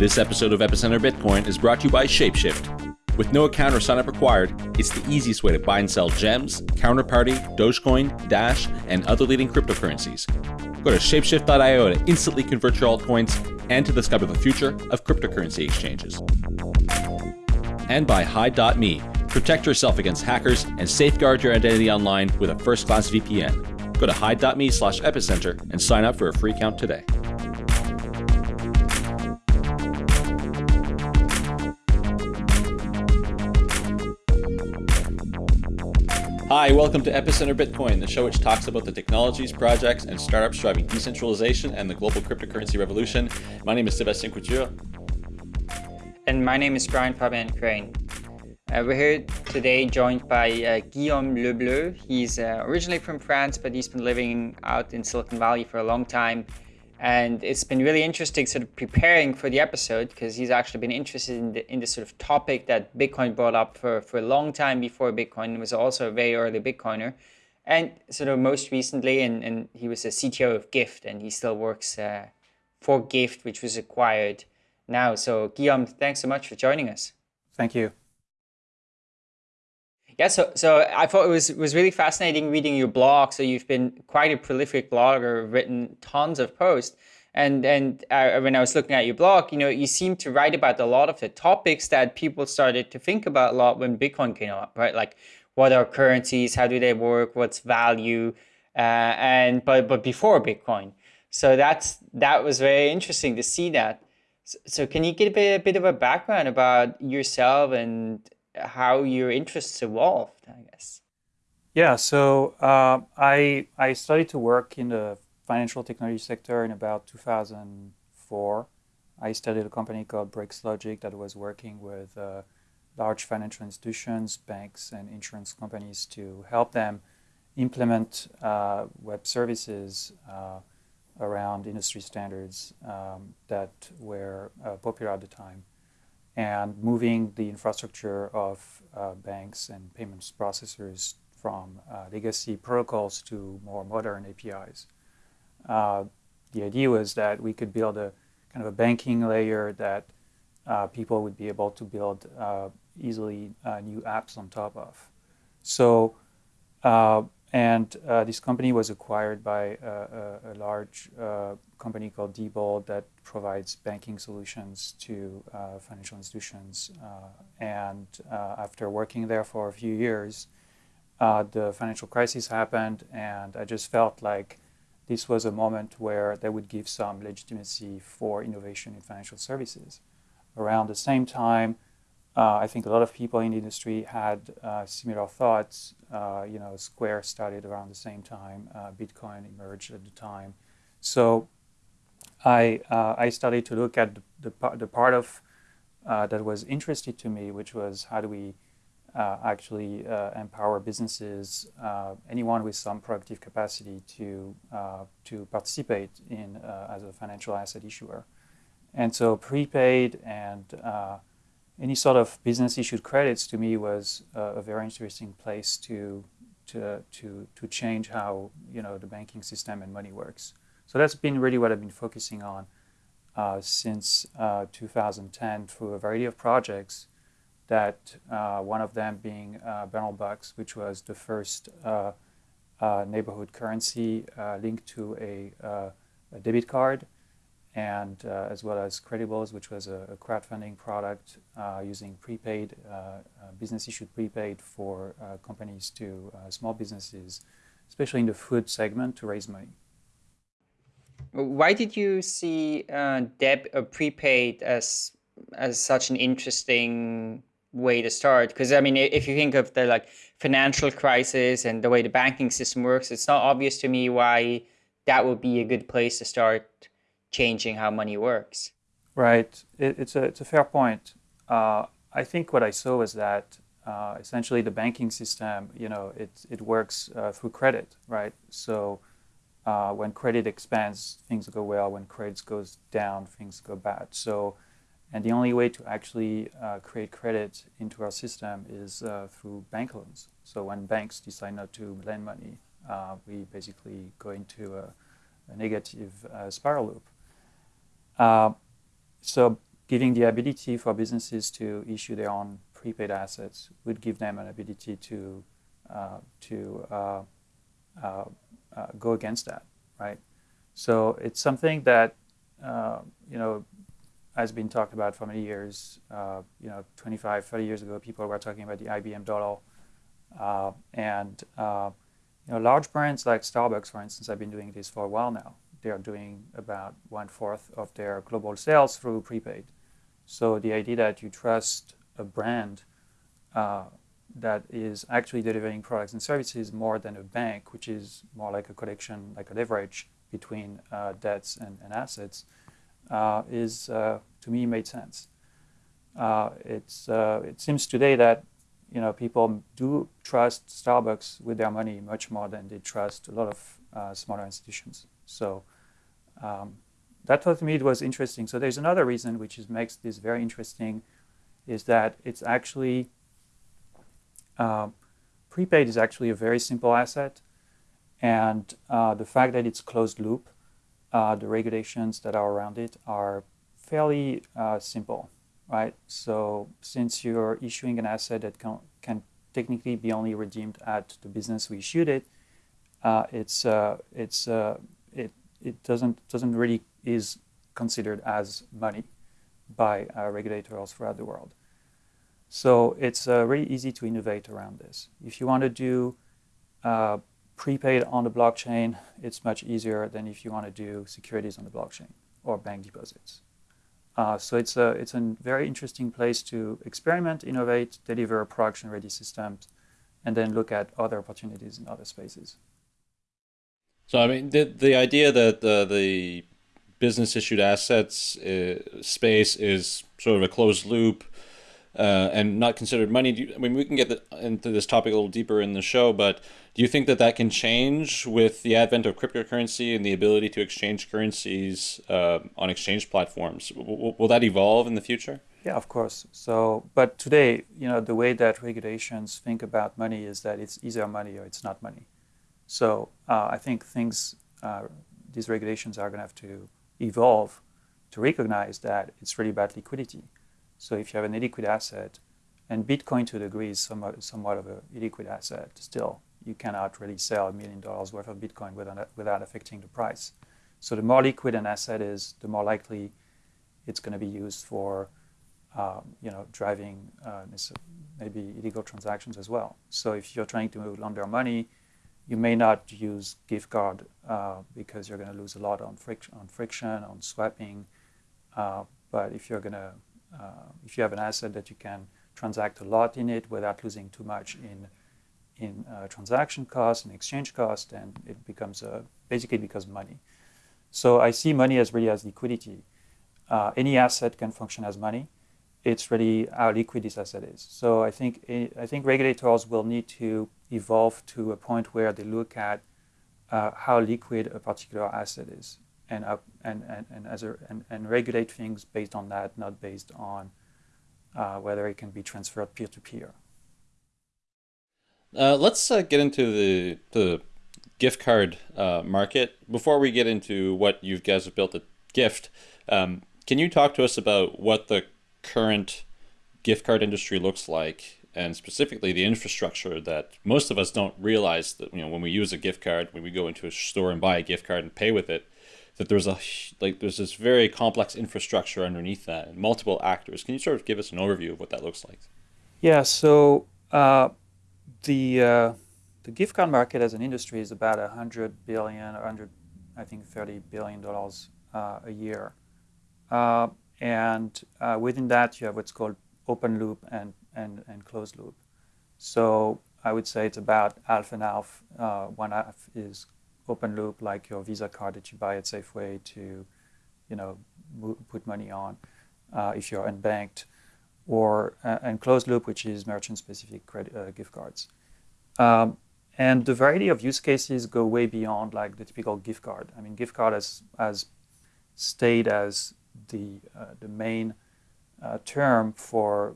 This episode of Epicenter Bitcoin is brought to you by Shapeshift. With no account or sign up required, it's the easiest way to buy and sell gems, counterparty, Dogecoin, Dash, and other leading cryptocurrencies. Go to shapeshift.io to instantly convert your altcoins and to discover the future of cryptocurrency exchanges. And by Hide.me. Protect yourself against hackers and safeguard your identity online with a first class VPN. Go to hide.me slash epicenter and sign up for a free account today. Hi, welcome to Epicenter Bitcoin, the show which talks about the technologies, projects, and startups driving decentralization and the global cryptocurrency revolution. My name is Sebastien Couture. And my name is Brian Fabian Crain. Uh, we're here today joined by uh, Guillaume Lebleu. He's uh, originally from France, but he's been living out in Silicon Valley for a long time. And it's been really interesting sort of preparing for the episode because he's actually been interested in the, in the sort of topic that Bitcoin brought up for, for a long time before Bitcoin. Was also a very early Bitcoiner. And sort of most recently, and, and he was a CTO of Gyft and he still works uh, for Gyft, which was acquired now. So Guillaume, thanks so much for joining us. Thank you. Yeah, so so I thought it was was really fascinating reading your blog. So you've been quite a prolific blogger, written tons of posts. And and uh, when I was looking at your blog, you know, you seem to write about a lot of the topics that people started to think about a lot when Bitcoin came up, right? Like what are currencies, how do they work, what's value, uh, and but but before Bitcoin. So that's that was very interesting to see that. So, so can you give a bit, a bit of a background about yourself and how your interests evolved, I guess. Yeah, so uh, I I started to work in the financial technology sector in about 2004. I studied a company called BrixLogic that was working with uh, large financial institutions, banks, and insurance companies to help them implement uh, web services uh, around industry standards um, that were uh, popular at the time and moving the infrastructure of uh, banks and payments processors from uh, legacy protocols to more modern APIs. Uh, the idea was that we could build a kind of a banking layer that uh, people would be able to build uh, easily uh, new apps on top of. So and uh, this company was acquired by a, a, a large uh, company called Diebold that provides banking solutions to uh, financial institutions. Uh, and uh, after working there for a few years, uh, the financial crisis happened, and I just felt like this was a moment where they would give some legitimacy for innovation in financial services. Around the same time, uh, I think a lot of people in the industry had uh, similar thoughts. Uh, you know, Square started around the same time. Uh, Bitcoin emerged at the time. So I, uh, I started to look at the, the, the part of uh, that was interesting to me, which was how do we actually empower businesses, anyone with some productive capacity to, to participate in as a financial asset issuer. And so prepaid and any sort of business issued credits to me was uh, a very interesting place to, to, to, to change how you know, the banking system and money works. So that's been really what I've been focusing on uh, since uh, 2010 through a variety of projects that uh, one of them being uh, Bernal Bucks, which was the first uh, neighborhood currency linked to a, a debit card and uh, as well as Credibles, which was a, a crowdfunding product uh, using prepaid, uh, uh business issued prepaid for uh, companies to small businesses, especially in the food segment, to raise money. Why did you see debt deb prepaid as as such an interesting way to start? Because I mean, if you think of the like financial crisis and the way the banking system works, it's not obvious to me why that would be a good place to start changing how money works. Right. It, it's, a, it's a fair point. Uh, I think what I saw was that uh, essentially the banking system, you know, it, it works uh, through credit, right? So uh, when credit expands, things go well. When credit goes down, things go bad. So, and the only way to actually uh, create credit into our system is uh, through bank loans. So when banks decide not to lend money, we basically go into a, a negative spiral loop. Uh, so giving the ability for businesses to issue their own prepaid assets would give them an ability to uh, to uh, uh, uh go against that, right? So it's something that you know has been talked about for many years. You know, 25, 30 years ago, people were talking about the IBM dollar, and you know, large brands like Starbucks, for instance, have been doing this for a while now. They are doing about one fourth of their global sales through prepaid. So the idea that you trust a brand uh, that is actually delivering products and services more than a bank, which is more like a collection, like a leverage between uh, debts and, and assets, uh, is uh, to me made sense. Uh, it's uh, it seems today that you know people do trust Starbucks with their money much more than they trust a lot of smaller institutions. So um, that to me it was interesting. So there's another reason which is, makes this very interesting, is that it's actually uh, prepaid is actually a very simple asset, and uh, the fact that it's closed loop, uh, the regulations that are around it are fairly uh, simple, right? So since you're issuing an asset that can, can technically be only redeemed at the business we issued it, uh, it's uh, it's it it doesn't doesn't really is considered as money by regulators throughout the world. So it's uh, really easy to innovate around this. If you want to do uh, prepaid on the blockchain, it's much easier than if you want to do securities on the blockchain or bank deposits. Uh, so it's a, it's a very interesting place to experiment, innovate, deliver production-ready systems, and then look at other opportunities in other spaces. So I mean, the the idea that the business issued assets uh, space is sort of a closed loop uh, and not considered money. You, I mean, we can get the, into this topic a little deeper in the show, but do you think that that can change with the advent of cryptocurrency and the ability to exchange currencies uh, on exchange platforms? W will that evolve in the future? Yeah, of course. So, but today, you know, the way that regulations think about money is that it's either money or it's not money. So, uh, I think things, uh, these regulations are going to have to evolve to recognize that it's really about liquidity. So if you have an illiquid asset, and Bitcoin to a degree is somewhat, somewhat of an illiquid asset still, you cannot really sell a million dollars worth of Bitcoin without, without affecting the price. So the more liquid an asset is, the more likely it's going to be used for um, you know, driving uh, maybe illegal transactions as well. So if you're trying to launder money, you may not use gift card uh, because you're going to lose a lot on, friction, on friction, on swapping. Uh, but if you're going to uh, if you have an asset that you can transact a lot in it without losing too much in in uh, transaction costs and exchange costs, then it becomes a, basically becomes money. So I see money as really as liquidity. Uh, any asset can function as money. It's really how liquid this asset is. So I think I think regulators will need to evolve to a point where they look at uh, how liquid a particular asset is and up and and and as a and, and regulate things based on that, not based on uh, whether it can be transferred peer to peer. Uh, let's uh, get into the the gift card uh, market before we get into what you guys have built at Gyft, Um, can you talk to us about what the current gift card industry looks like and specifically the infrastructure that most of us don't realize that you know when we use a gift card when we go into a store and buy a gift card and pay with it that there's a like there's this very complex infrastructure underneath that and multiple actors. Can you sort of give us an overview of what that looks like? Yeah. So uh, the uh, the gift card market as an industry is about 100 billion, 100, I think 30 billion dollars uh, a year, uh, and uh, within that you have what's called open loop and and and closed loop. So I would say it's about half and half. Uh, one half is open loop like your Visa card that you buy at Safeway to, you know, put money on uh, if you're unbanked, or uh, and closed loop, which is merchant-specific credit uh, gift cards. Um, and the variety of use cases go way beyond like the typical gift card. I mean, gift card has, has stayed as the, uh, the main uh, term for,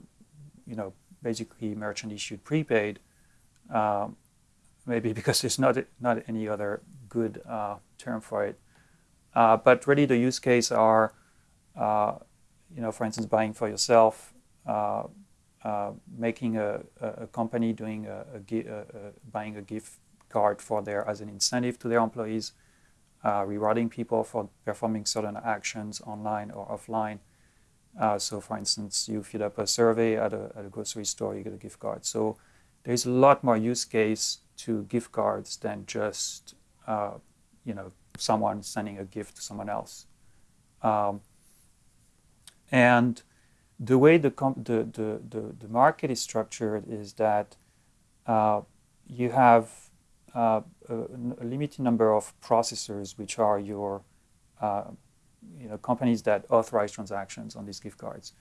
you know, basically merchant-issued prepaid, um, maybe because there's not, not any other good uh, term for it. Uh, but really the use case are, uh, you know, for instance, buying for yourself, uh, uh, making a, a, company doing a, a, buying a gift card for their as an incentive to their employees, uh, rewarding people for performing certain actions online or offline. Uh, so, for instance, you fill up a survey at a, at a grocery store, you get a gift card. So, there's a lot more use case to gift cards than just uh, you know someone sending a gift to someone else. Um, and the way the, the, the, the, the market is structured is that uh, you have uh, a, a, limited number of processors, which are your uh, you know, companies that authorize transactions on these gift cards.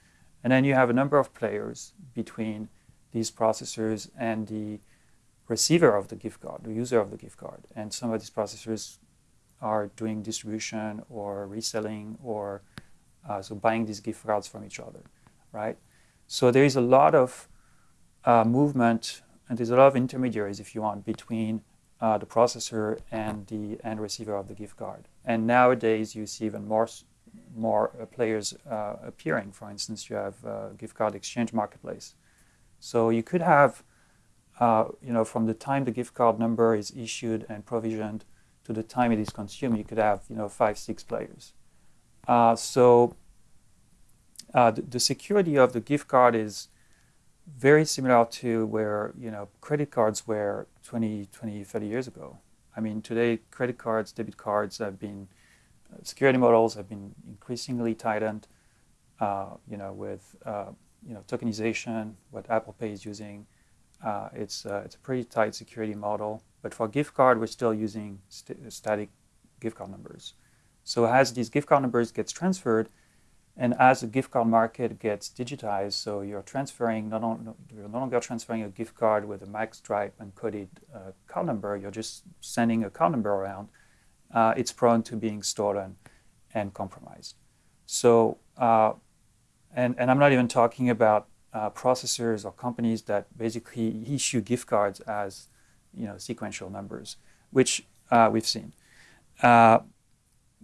And then you have a number of players between these processors and the receiver of the gift card, the user of the gift card. And some of these processors are doing distribution or reselling or uh, so buying these gift cards from each other, right? So there is a lot of uh, movement and there's a lot of intermediaries, if you want, between uh, the processor and the end receiver of the gift card. And nowadays you see even more more uh, players uh, appearing. For instance, you have uh, gift card exchange marketplace. So you could have, you know, from the time the gift card number is issued and provisioned to the time it is consumed, you could have, you know, five, six players. Uh, so uh, the, the, security of the gift card is very similar to where, you know, credit cards were 20, 20, 30 years ago. I mean, today, credit cards, debit cards have been, uh, security models have been increasingly tightened, uh, you know, with, uh, you know, tokenization, what Apple Pay is using. it's, it's a pretty tight security model. But for gift card, we're still using st static gift card numbers. So as these gift card numbers gets transferred, and as the gift card market gets digitized, so you're transferring, not on, you're no longer transferring a gift card with a magstripe encoded uh, card number, you're just sending a card number around, uh, it's prone to being stolen and compromised. So, uh, and, and I'm not even talking about uh, processors or companies that basically issue gift cards as you know, sequential numbers, which uh, we've seen. Uh,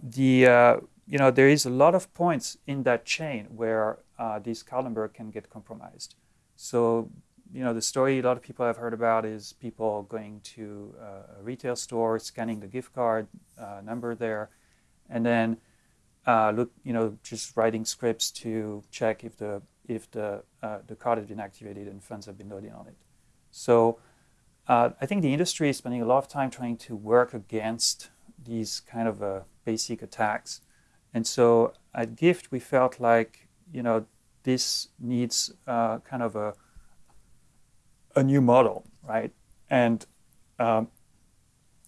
the, you know, there is a lot of points in that chain where uh, this card can get compromised. So, you know, the story a lot of people have heard about is people going to uh, a retail store, scanning the gift card uh, number there, and then look, you know, just writing scripts to check if the if the the card has been activated and funds have been loaded on it. So uh, I think the industry is spending a lot of time trying to work against these kind of uh, basic attacks. And so at Gyft, we felt like, you know, this needs uh, kind of a, a new model, right? And um,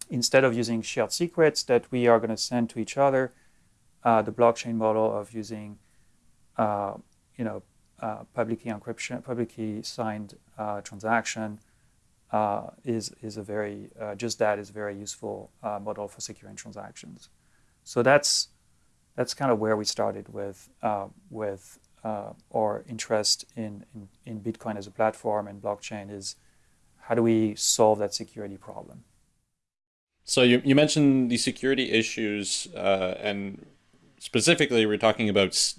instead of using shared secrets that we are going to send to each other, uh, the blockchain model of using, uh, you know, uh, publicly encryption, publicly signed transaction uh, is, is a very, uh, just that is a very useful uh, model for securing transactions. So that's, that's kind of where we started with, uh, with uh, our interest in, in, in Bitcoin as a platform and blockchain is how do we solve that security problem? So you, you mentioned the security issues uh, and specifically we're talking about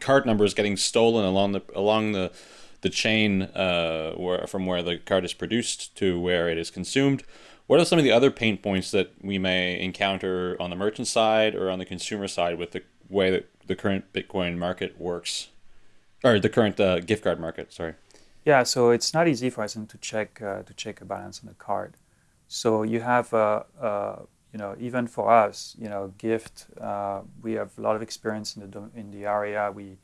card numbers getting stolen along the, along the the chain uh, where, from where the card is produced to where it is consumed. What are some of the other pain points that we may encounter on the merchant side or on the consumer side with the way that the current Bitcoin market works, or the current uh, gift card market? Sorry. Yeah, so it's not easy for us to check uh, to check a balance on the card. So you have, uh, uh, you know, even for us, you know, Gyft. Uh, we have a lot of experience in the in the area. We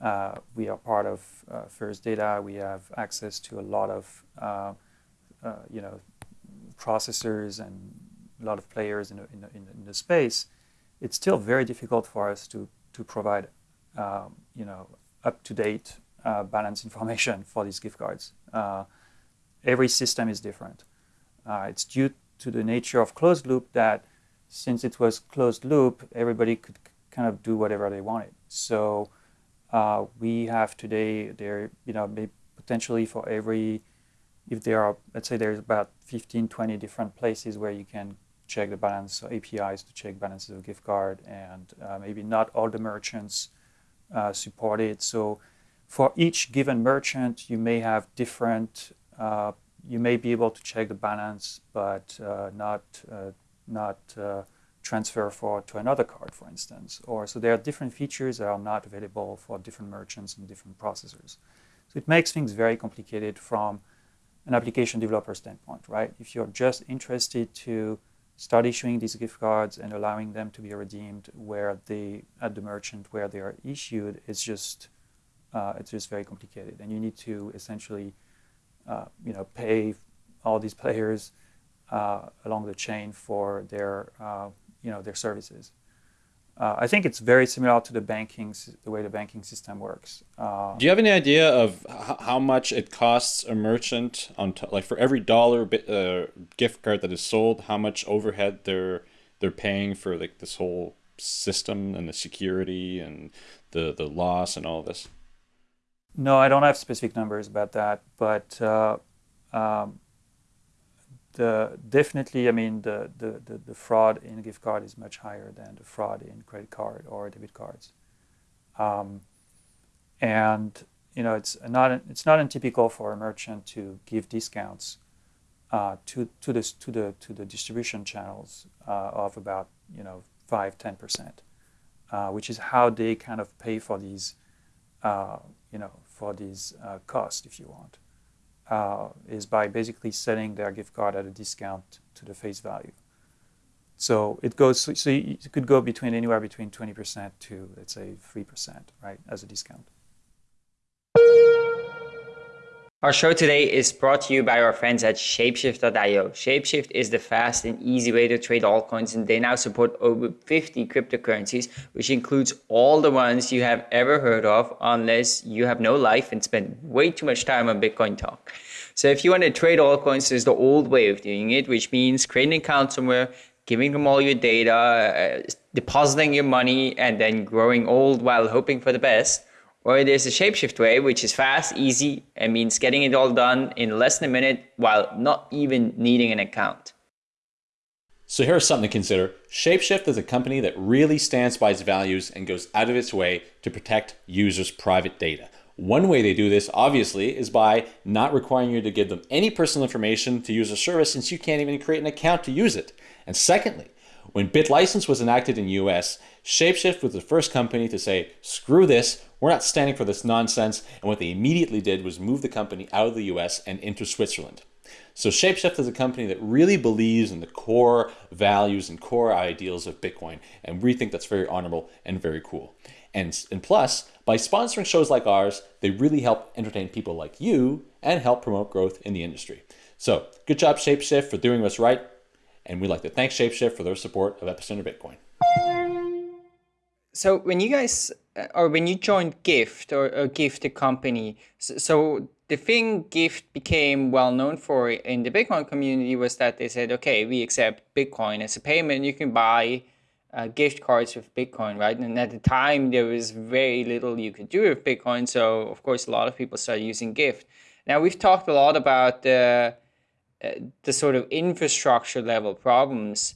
uh, we are part of uh, First Data. We have access to a lot of, uh, you know, processors and a lot of players in, in, in, in the space. It's still very difficult for us to, to provide, um, you know, up-to-date uh, balance information for these gift cards. Uh, every system is different. it's due to the nature of closed loop that since it was closed loop, everybody could kind of do whatever they wanted. So uh, we have today there, you know, potentially for every, if there are, let's say there's about 15, 20 different places where you can check the balance, so APIs to check balances of gift card, and uh, maybe not all the merchants uh, support it. So for each given merchant, you may have different. Uh, you may be able to check the balance, but uh, not uh, not uh, transfer for to another card, for instance. Or so there are different features that are not available for different merchants and different processors. So it makes things very complicated from an application developer standpoint, right? If you're just interested to start issuing these gift cards and allowing them to be redeemed where they at the merchant where they are issued, it's just uh, it's just very complicated, and you need to essentially uh, you know pay all these players uh, along the chain for their uh, you know their services. Uh, I think it's very similar to the banking, the way the banking system works. Uh, Do you have any idea of how much it costs a merchant on like for every dollar uh, gift card that is sold, how much overhead they're they're paying for like this whole system and the security and the the loss and all this? No, I don't have specific numbers about that, but uh, um, the definitely, I mean, the, the, the, the, fraud in gift card is much higher than the fraud in credit card or debit cards. Um, and you know, it's not it's not untypical for a merchant to give discounts uh, to to the to the to the distribution channels uh, of about you know five ten percent, uh, which is how they kind of pay for these uh, you know for these uh, costs, if you want uh, is by basically selling their gift card at a discount to the face value. So it goes. So it could go between anywhere between 20% to let's say 3%, right, as a discount. Our show today is brought to you by our friends at Shapeshift.io. Shapeshift is the fast and easy way to trade altcoins, and they now support over 50 cryptocurrencies, which includes all the ones you have ever heard of, unless you have no life and spend way too much time on Bitcoin talk. So if you want to trade altcoins, there's the old way of doing it, which means creating an account somewhere, giving them all your data, uh, depositing your money, and then growing old while hoping for the best or there's a shapeshift way, which is fast, easy, and means getting it all done in less than a minute while not even needing an account. So here's something to consider. Shapeshift is a company that really stands by its values and goes out of its way to protect users' private data. One way they do this, obviously, is by not requiring you to give them any personal information to use a service since you can't even create an account to use it. And secondly, when BitLicense was enacted in US, Shapeshift was the first company to say, screw this, we're not standing for this nonsense. And what they immediately did was move the company out of the US and into Switzerland. So Shapeshift is a company that really believes in the core values and core ideals of Bitcoin. And we think that's very honorable and very cool. And, and plus, by sponsoring shows like ours, they really help entertain people like you and help promote growth in the industry. So good job, Shapeshift, for doing what's right. And we'd like to thank Shapeshift for their support of Epicenter Bitcoin. So when you guys uh, or when you joined Gift or, or Gyft the company, so, so, the thing Gyft became well known for in the Bitcoin community was that they said, okay, we accept Bitcoin as a payment. You can buy uh, gift cards with Bitcoin, right? And at the time, there was very little you could do with Bitcoin. So of course, a lot of people started using Gyft. Now we've talked a lot about the uh, the sort of infrastructure level problems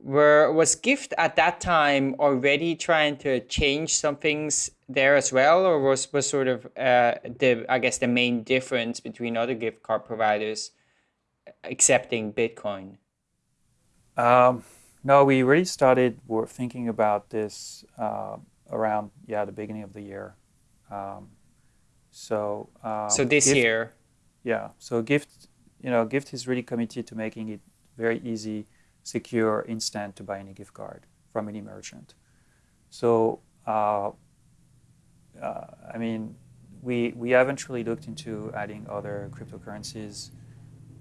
were was Gyft at that time already trying to change some things there as well? Or was was sort of uh, the i guess the main difference between other gift card providers accepting bitcoin? Um, no we really started were thinking about this uh, around yeah the beginning of the year. Um, so um, so this Gyft, year? Yeah so Gyft, you know Gyft is really committed to making it very easy secure, instant to buy any gift card from any merchant. So, uh, uh, I mean, we, we haven't really looked into adding other cryptocurrencies,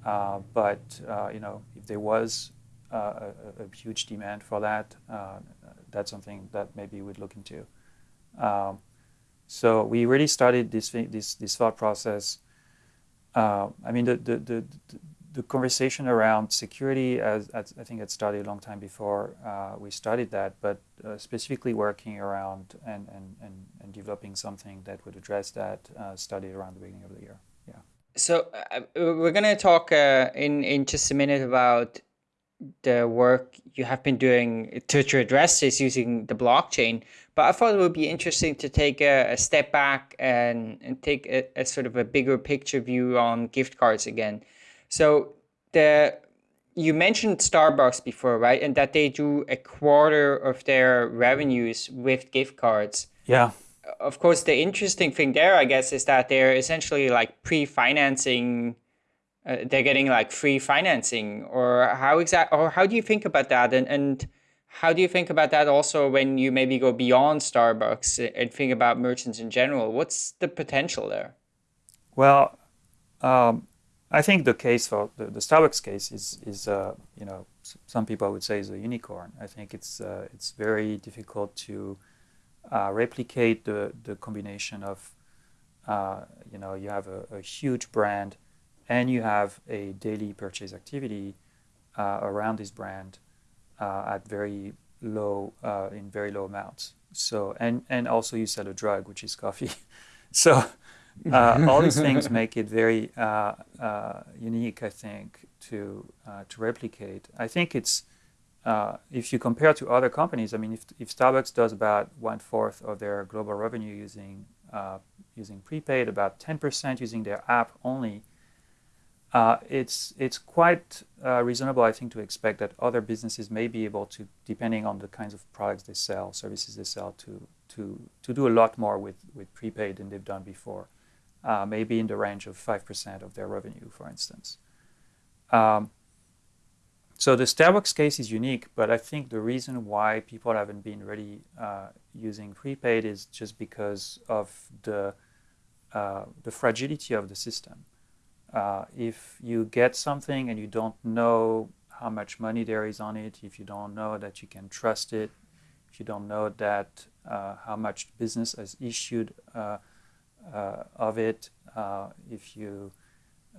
uh, but uh, you know, if there was uh, a, a, huge demand for that, uh, that's something that maybe we'd look into. Um, so we really started this this this thought process. I mean, the, the, the, the conversation around security, as, as, I think it started a long time before uh, we studied that, but uh, specifically working around and, and, and, and, developing something that would address that uh, started around the beginning of the year. Yeah. So uh, we're going to talk uh, in, in just a minute about the work you have been doing to, to address this using the blockchain. But I thought it would be interesting to take a, a step back and, and take a, a, sort of a bigger picture view on gift cards again. So the you mentioned Starbucks before, right? And that they do a quarter of their revenues with gift cards. Yeah. Of course, the interesting thing there, I guess, is that they're essentially like pre-financing. Uh, they're getting like free financing, or how exact, or how do you think about that? And and how do you think about that also when you maybe go beyond Starbucks and think about merchants in general? What's the potential there? Well, um, I think the case for the, the Starbucks case is is uh, you know some people would say is a unicorn. I think it's uh, it's very difficult to uh, replicate the the combination of uh, you know you have a, a, huge brand and you have a daily purchase activity uh, around this brand uh, at very low in very low amounts. So and and also you sell a drug, which is coffee. so uh, all these things make it very uh, uh, unique, I think, to uh, to replicate. I think it's if you compare to other companies. I mean, if, if Starbucks does about one fourth of their global revenue using using prepaid, about ten percent using their app only uh, it's it's quite uh, reasonable, I think, to expect that other businesses may be able to, depending on the kinds of products they sell, services they sell, to to to do a lot more with with prepaid than they've done before, uh, maybe in the range of five percent of their revenue, for instance. Um, so the Starbucks case is unique, but I think the reason why people haven't been really uh, using prepaid is just because of the uh, the fragility of the system. Uh, if you get something and you don't know how much money there is on it, if you don't know that you can trust it, if you don't know that uh, how much business has issued uh of it, uh, if you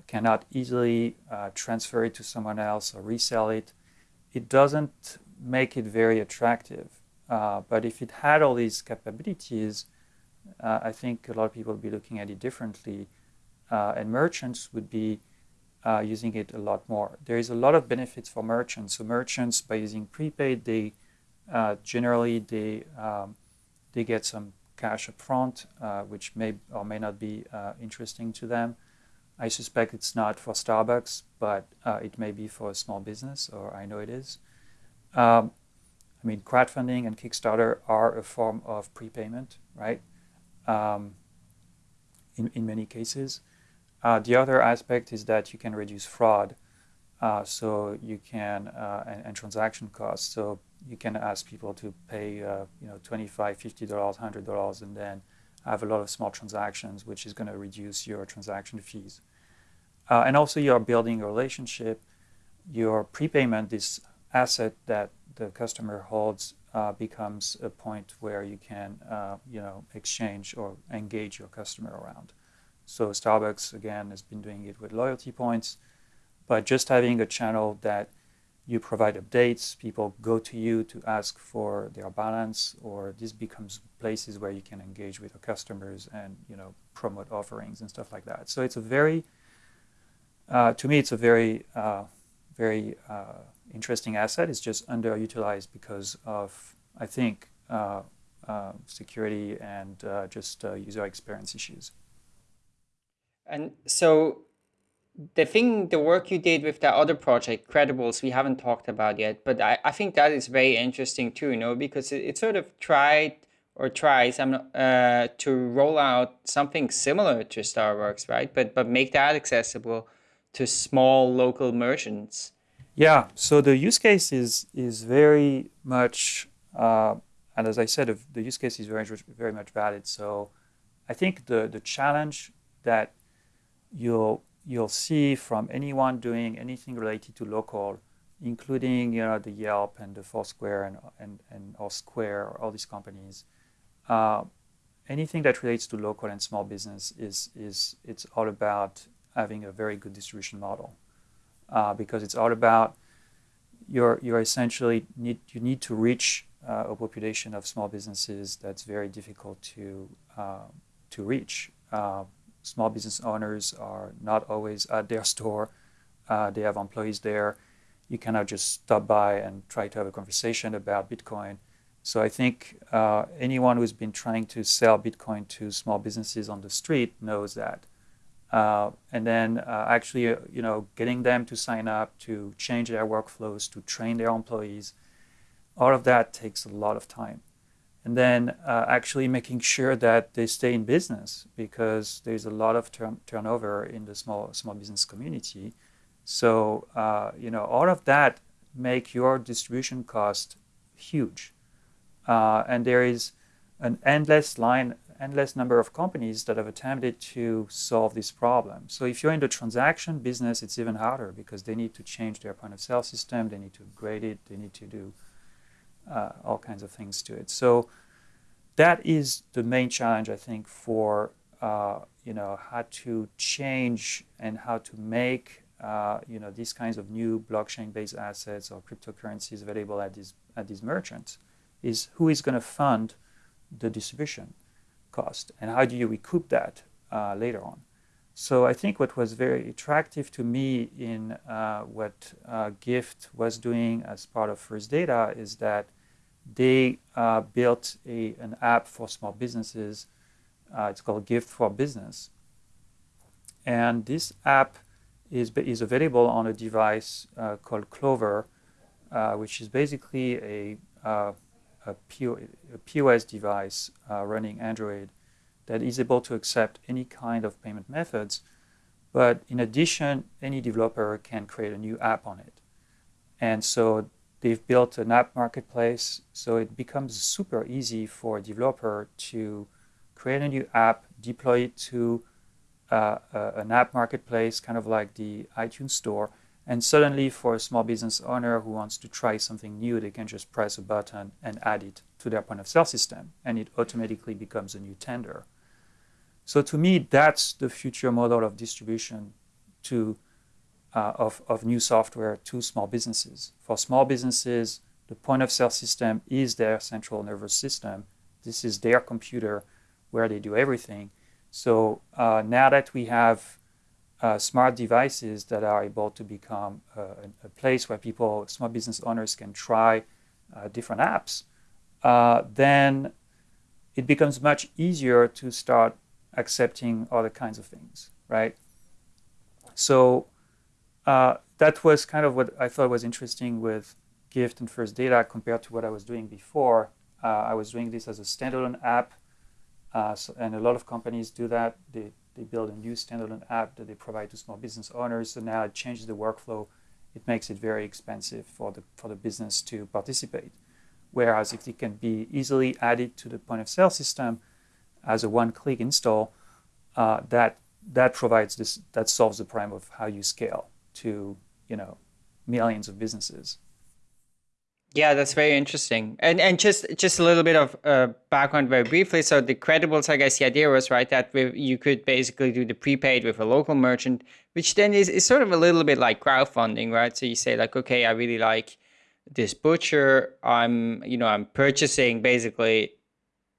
cannot easily uh, transfer it to someone else or resell it, it doesn't make it very attractive. but if it had all these capabilities, I think a lot of people would be looking at it differently uh, and merchants would be uh, using it a lot more. There is a lot of benefits for merchants. So merchants, by using prepaid, they uh, generally they um, they get some cash upfront, uh, which may or may not be uh, interesting to them. I suspect it's not for Starbucks, but uh, it may be for a small business, or I know it is. Um, I mean, crowdfunding and Kickstarter are a form of prepayment, right? Um, in, in many cases. Uh, the other aspect is that you can reduce fraud. Uh, so you can, uh, and, and, transaction costs. So you can ask people to pay, uh, you know, $25, $50, $100, and then have a lot of small transactions, which is going to reduce your transaction fees. Uh, and also you're building a relationship. Your prepayment, this asset that the customer holds, uh, becomes a point where you can, you know, exchange or engage your customer around. So Starbucks, again, has been doing it with loyalty points. But just having a channel that you provide updates, people go to you to ask for their balance, or this becomes places where you can engage with your customers and you know promote offerings and stuff like that. So it's a very, uh, to me, it's a very, uh, very uh, interesting asset. It's just underutilized because of, I think, uh, uh, security and uh, just user experience issues. And so the thing, the work you did with that other project, Credibles, we haven't talked about yet, but I, I think that is very interesting too, you know, because it, it sort of tried or tries I'm uh, to roll out something similar to Starbucks, right? But but make that accessible to small local merchants. Yeah. So the use case is is very much, uh, and as I said, the use case is very very much valid. So I think the the challenge that you'll you'll see from anyone doing anything related to local, including you know the Yelp and the Foursquare and and and or Square, or all these companies. Uh, anything that relates to local and small business is is it's all about having a very good distribution model, uh, because it's all about you're you're essentially need you need to reach uh, a population of small businesses that's very difficult to uh, to reach. Small business owners are not always at their store. Uh, they have employees there. You cannot just stop by and try to have a conversation about Bitcoin. So I think uh, anyone who's been trying to sell Bitcoin to small businesses on the street knows that. Uh, and then uh, actually, uh, you know, getting them to sign up, to change their workflows, to train their employees, all of that takes a lot of time. And then uh, actually making sure that they stay in business because there's a lot of turn turnover in the small small business community. So uh, you know, all of that make your distribution cost huge. Uh, and there is an endless line, endless number of companies that have attempted to solve this problem. So if you're in the transaction business, it's even harder because they need to change their point of sale system, they need to upgrade it, they need to do uh, all kinds of things to it. So that is the main challenge, I think, for uh, you know how to change and how to make uh, you know these kinds of new blockchain-based assets or cryptocurrencies available at these at these merchants is who is going to fund the distribution cost and how do you recoup that uh, later on. So I think what was very attractive to me in uh, what uh, Gyft was doing as part of First Data is that they uh, built a, an app for small businesses. Uh, it's called Gyft for Business. And this app is, is available on a device uh, called Clover, which is basically a a, POS device uh, running Android that is able to accept any kind of payment methods. But in addition, any developer can create a new app on it. And so they've built an app marketplace. So it becomes super easy for a developer to create a new app, deploy it to uh, uh, an app marketplace, kind of like the iTunes store, and suddenly for a small business owner who wants to try something new, they can just press a button and add it to their point of sale system and it automatically becomes a new tender. So to me, that's the future model of distribution to uh, of, of new software to small businesses. For small businesses, the point of sale system is their central nervous system. This is their computer where they do everything. So uh, now that we have uh, smart devices that are able to become a, a, place where people, small business owners can try uh, different apps, uh, then it becomes much easier to start accepting other kinds of things, right? So uh, that was kind of what I thought was interesting with Gyft and First Data compared to what I was doing before. Uh, I was doing this as a standalone app, uh, so, and a lot of companies do that. They they build a new standalone app that they provide to small business owners. So now it changes the workflow. It makes it very expensive for the, for the business to participate. Whereas if it can be easily added to the point of sale system as a one-click install, uh, that that provides this that solves the problem of how you scale to you know millions of businesses. Yeah, that's very interesting. And and just just a little bit of uh, background very briefly. So the credibles, I guess the idea was right that you could basically do the prepaid with a local merchant, which then is, is sort of a little bit like crowdfunding, right? So you say like, okay, I really like this butcher. I'm you know I'm purchasing basically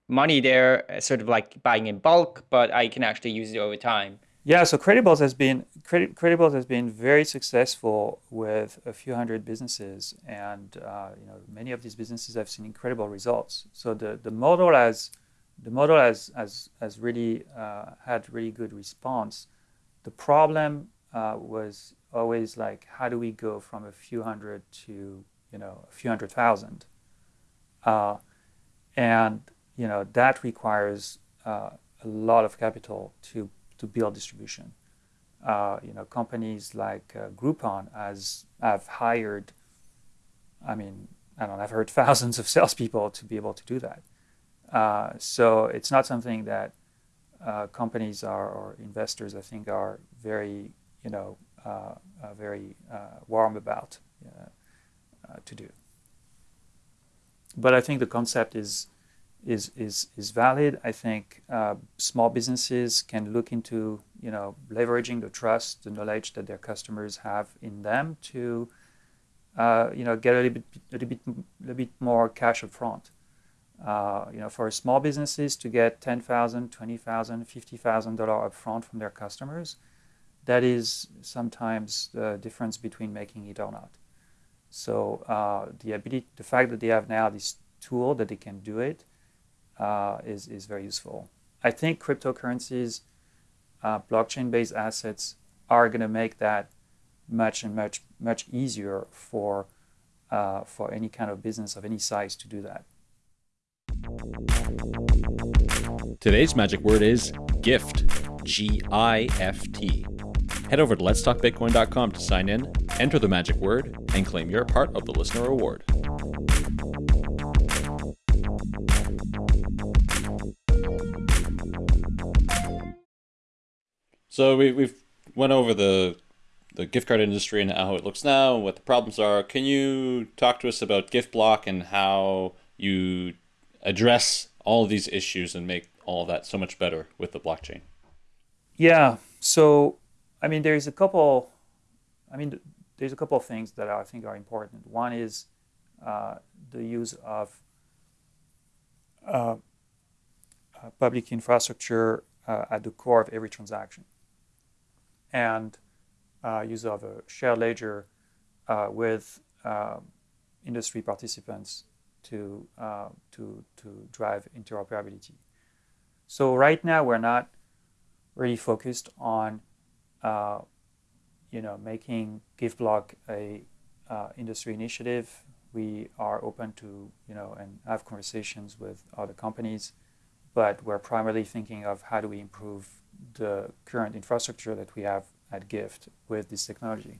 money there, sort of like buying in bulk, but I can actually use it over time. Yeah, so Credibles has been Credibles has been very successful with a few hundred businesses, and uh, you know many of these businesses have seen incredible results. So the, the model has the model has has, has really uh, had really good response. The problem uh, was always like how do we go from a few hundred to you know a few hundred thousand, uh, and you know that requires uh, a lot of capital to to build distribution. Uh, you know, companies like uh, Groupon has have hired, I mean, I don't know, I've heard thousands of salespeople to be able to do that. Uh, so it's not something that uh, companies are, or investors, I think, are very, you know, uh, uh, very warm about to do. But I think the concept is is is is valid. I think uh, small businesses can look into you know leveraging the trust, the knowledge that their customers have in them to uh, you know get a little bit a little bit a little bit more cash up front. Uh, you know, for small businesses to get ten thousand, twenty thousand, fifty thousand dollar upfront from their customers, that is sometimes the difference between making it or not. So uh, the ability, the fact that they have now this tool that they can do it uh, is is very useful. I think cryptocurrencies, uh, blockchain-based assets are going to make that much and much much easier for uh, for any kind of business of any size to do that. Today's magic word is gift. G I F T. Head over to letstalkbitcoin.com to sign in, enter the magic word, and claim your part of the listener award. So we, we've went over the the gift card industry and how it looks now and what the problems are. Can you talk to us about GiftBlock and how you address all these issues and make all that so much better with the blockchain? Yeah. So, I mean, there's a couple. I mean, there's a couple of things that I think are important. One is uh, the use of uh, uh, public infrastructure uh, at the core of every transaction, and uh, use of a shared ledger uh, with industry participants to to to drive interoperability. So right now we're not really focused on, uh, you know, making GiftBlock a uh, industry initiative. We are open to, you know, and have conversations with other companies, but we're primarily thinking of how do we improve the current infrastructure that we have at Gyft with this technology.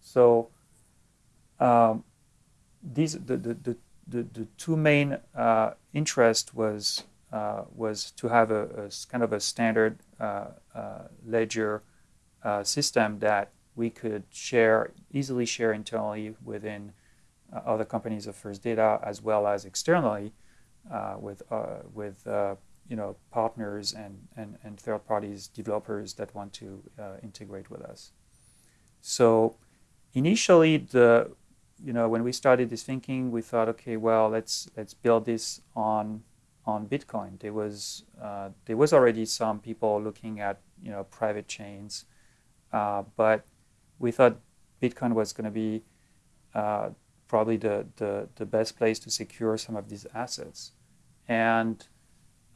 So um, these the, the, the, the, the two main uh, interest was uh, was to have a, a, kind of a standard uh, uh, ledger system that we could share easily share internally within other companies of First Data as well as externally with with you know partners and, and, and third parties developers that want to integrate with us. So initially the you know when we started this thinking we thought okay well let's let's build this on on Bitcoin. There was uh, there was already some people looking at you know private chains, uh, but we thought Bitcoin was going to be uh, probably the, the the best place to secure some of these assets. And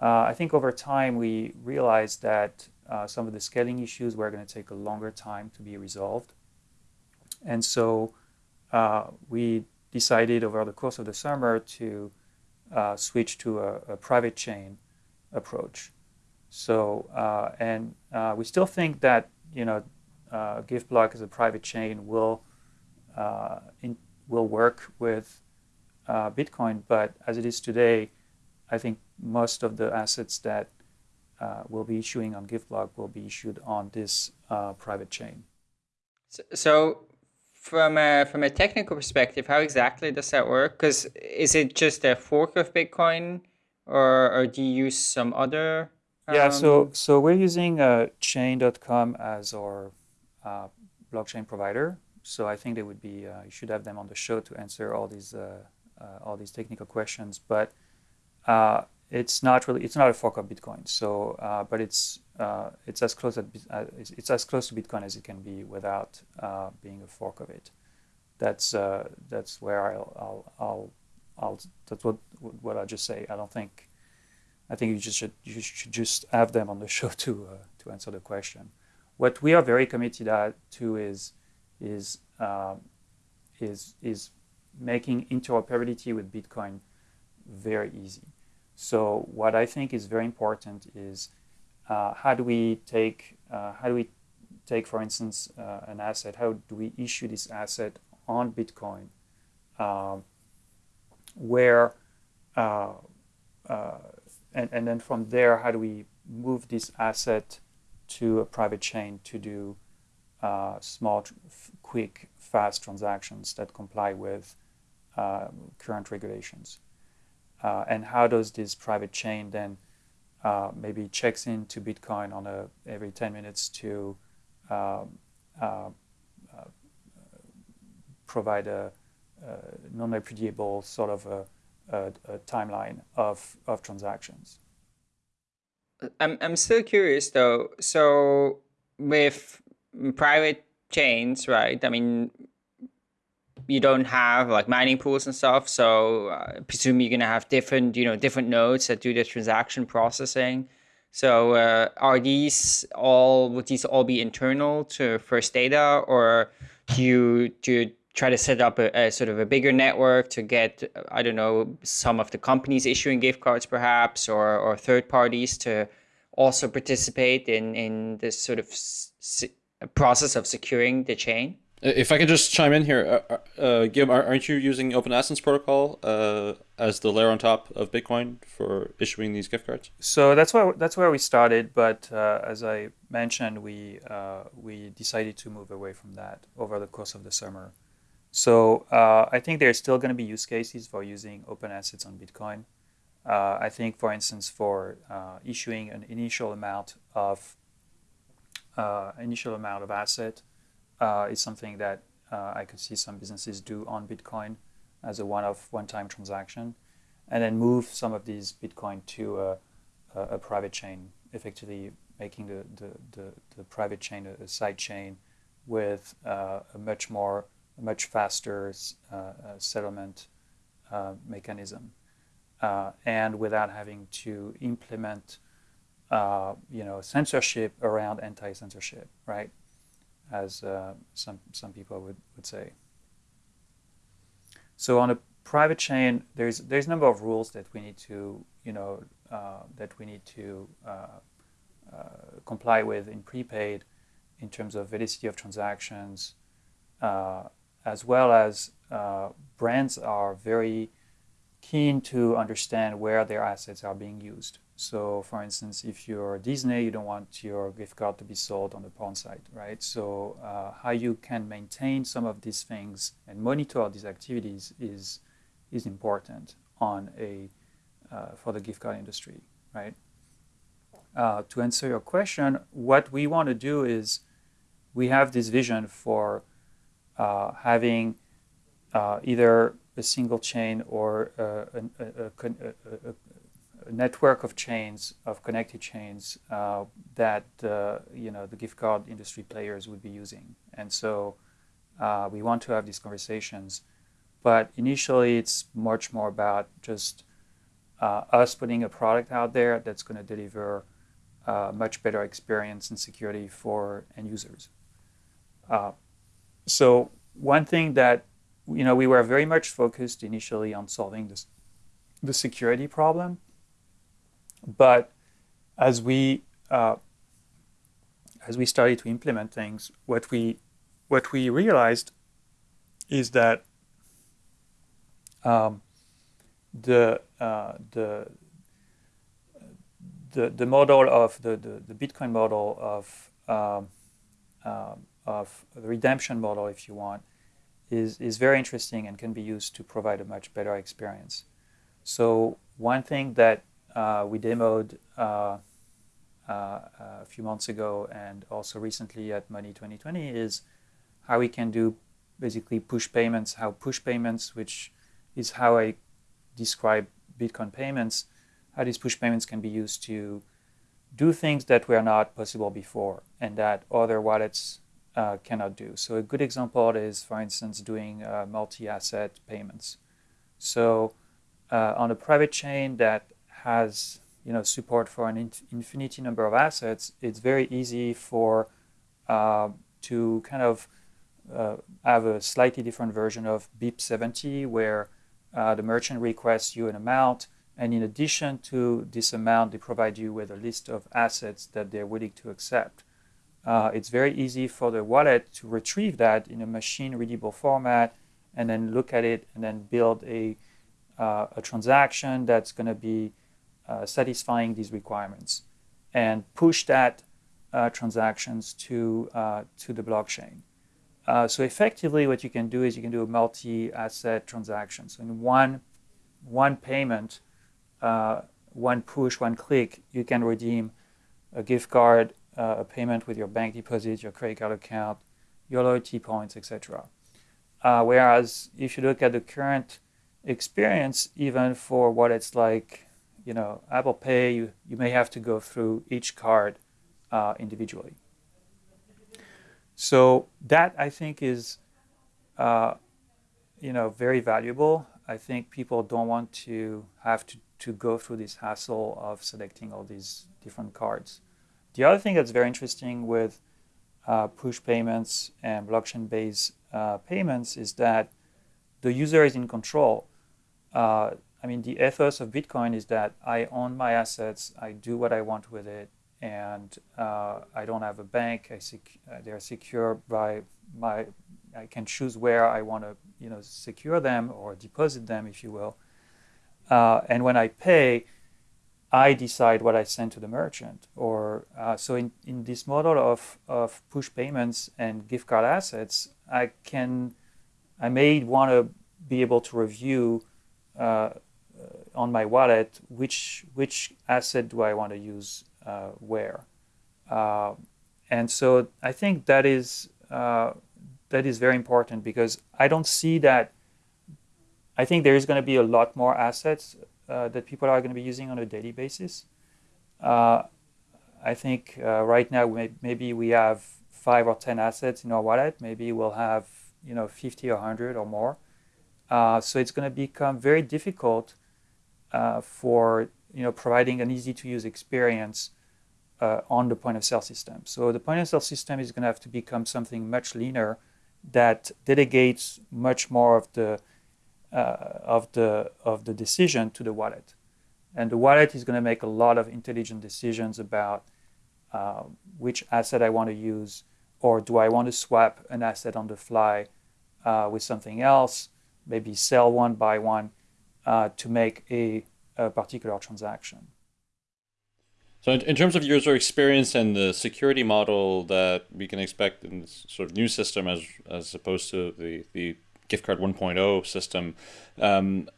uh, I think over time we realized that uh, some of the scaling issues were going to take a longer time to be resolved. And so uh, we decided over the course of the summer to uh, switch to a, a, private chain approach. So, uh, and uh, we still think that, you know, uh, GiftBlock as a private chain will, in, will work with Bitcoin, but as it is today, I think most of the assets that will be issuing on GiftBlock will be issued on this private chain. So, so from a from a technical perspective, how exactly does that work? Because is it just a fork of Bitcoin, or or do you use some other? Um... Yeah, so so we're using uh, Chain.com as our uh, blockchain provider. So I think they would be uh, you should have them on the show to answer all these uh, uh, all these technical questions. But uh, it's not really it's not a fork of Bitcoin. So but it's uh, it's as close at, uh, it's as close to Bitcoin as it can be without uh, being a fork of it. That's uh, that's where I'll, I'll, I'll I'll that's what what I just say. I don't think I think you just should you should just have them on the show to uh, to answer the question. What we are very committed to is is um, is is making interoperability with Bitcoin very easy. So what I think is very important is uh, how do we take uh, how do we take for instance uh, an asset? How do we issue this asset on bitcoin um, where uh, uh, and, and then from there how do we move this asset to a private chain to do uh, small quick fast transactions that comply with current regulations and how does this private chain then uh, maybe checks into Bitcoin on a every 10 minutes to um, uh, uh, provide a, a non-repudiable sort of a, a, a, timeline of, of transactions. I'm, I'm still curious though. So with private chains, right? I mean, you don't have like mining pools and stuff. So uh, presume you're gonna have different you know different nodes that do the transaction processing. So uh, are these all would these all be internal to First Data, or do you do you try to set up a, a, sort of a bigger network to get I don't know some of the companies issuing gift cards perhaps, or or third parties to also participate in in this sort of process of securing the chain? If I can just chime in here, uh, uh, uh aren't you using Open Assets Protocol uh, as the layer on top of Bitcoin for issuing these gift cards? So that's where that's where we started, but uh, as I mentioned, we uh, we decided to move away from that over the course of the summer. So I think there's still going to be use cases for using open assets on Bitcoin. I think, for instance, for issuing an initial amount of initial amount of asset uh, is something that uh, I could see some businesses do on Bitcoin as a one-off, one-time transaction, and then move some of these Bitcoin to a, a, a private chain, effectively making the, the, the, the private chain a, a, side chain with uh, a much more, a much faster uh, uh, settlement uh, mechanism, and without having to implement, you know, censorship around anti-censorship, right? As uh, some some people would, would say. So on a private chain, there's there's a number of rules that we need to you know uh, that we need to uh, uh comply with in prepaid in terms of validity of transactions, uh, as well as brands are very keen to understand where their assets are being used. So for instance, if you're Disney, you don't want your gift card to be sold on the pawn site, right? So uh, how you can maintain some of these things and monitor these activities is, is important on a, uh, for the gift card industry, right? Uh, to answer your question, what we want to do is we have this vision for uh, having uh, either a single chain or uh, a, a, a, network of chains, of connected chains uh, that uh, you know the gift card industry players would be using. And so uh, we want to have these conversations. But initially, it's much more about just uh, us putting a product out there that's going to deliver a uh, much better experience and security for end users. Uh, so one thing that you know we were very much focused initially on solving this the security problem but as we uh, as we started to implement things, what we what we realized is that um, the uh, the the the model of the the, the Bitcoin model of um, uh, of the redemption model, if you want, is is very interesting and can be used to provide a much better experience. So one thing that uh, we demoed uh, uh, a few months ago and also recently at Money 2020 is how we can do basically push payments, how push payments, which is how I describe Bitcoin payments, how these push payments can be used to do things that were not possible before and that other wallets uh, cannot do. So a good example is, for instance, doing uh, multi-asset payments. So uh, on a private chain that has you know support for an infinity number of assets, it's very easy for uh, to kind of uh, have a slightly different version of BIP70 where uh, the merchant requests you an amount and in addition to this amount they provide you with a list of assets that they're willing to accept. Uh, it's very easy for the wallet to retrieve that in a machine readable format and then look at it and then build a, uh, a transaction that's going to be uh, satisfying these requirements and push that uh, transactions to, uh, to the blockchain. Uh, so effectively what you can do is you can do a multi-asset transaction. So in one, one payment, uh, one push, one click, you can redeem a gift card, a payment with your bank deposit, your credit card account, your loyalty points, etc. whereas if you look at the current experience, even for what it's like you know, Apple Pay, you, you may have to go through each card uh, individually. So that I think is uh, you know very valuable. I think people don't want to have to, to go through this hassle of selecting all these different cards. The other thing that's very interesting with uh, push payments and blockchain-based uh, payments is that the user is in control. I mean, the ethos of Bitcoin is that I own my assets, I do what I want with it, and uh, I don't have a bank. I sec- uh, they're secure by my. I can choose where I want to, you know, secure them or deposit them, if you will. Uh, and when I pay, I decide what I send to the merchant. Or uh, so in, in this model of, of push payments and gift card assets, I can I may want to be able to review uh, on my wallet which which asset do I want to use uh, where. Uh, and so I think that is uh, that is very important because I don't see that. I think there is going to be a lot more assets uh, that people are going to be using on a daily basis. Uh, I think uh, right now may, maybe we have five or ten assets in our wallet. Maybe we'll have you know 50 or 100 or more. so it's going to become very difficult for you know providing an easy to use experience uh, on the point of sale system. So the point of sale system is going to have to become something much leaner that delegates much more of the uh, of the of the decision to the wallet, and the wallet is going to make a lot of intelligent decisions about uh, which asset I want to use, or do I want to swap an asset on the fly uh, with something else, maybe sell one, buy one, uh, to make a, a particular transaction. So, in, in, terms of user experience and the security model that we can expect in this sort of new system, as as opposed to the the gift card 1.0 system, um,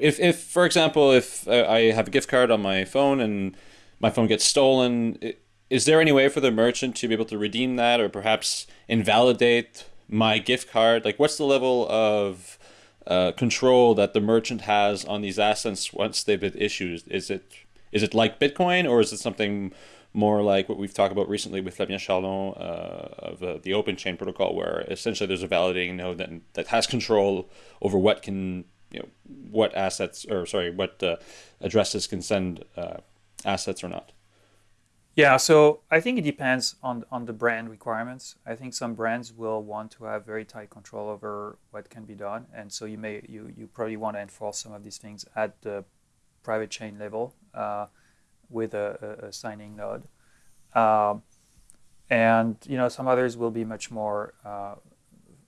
if if for example, if I have a gift card on my phone and my phone gets stolen, is there any way for the merchant to be able to redeem that, or perhaps invalidate my gift card? Like, what's the level of uh, control that the merchant has on these assets once they've been issued? Is it is it like Bitcoin, or is it something more like what we've talked about recently with Flavien Charlon uh, of uh, the Open Chain protocol, where essentially there's a validating node that that has control over what can you know what assets or sorry what uh, addresses can send uh, assets or not. Yeah, so I think it depends on on the brand requirements. I think some brands will want to have very tight control over what can be done, and so you may you you probably want to enforce some of these things at the private chain level uh, with a, a, signing node. Um, and you know some others will be much more uh,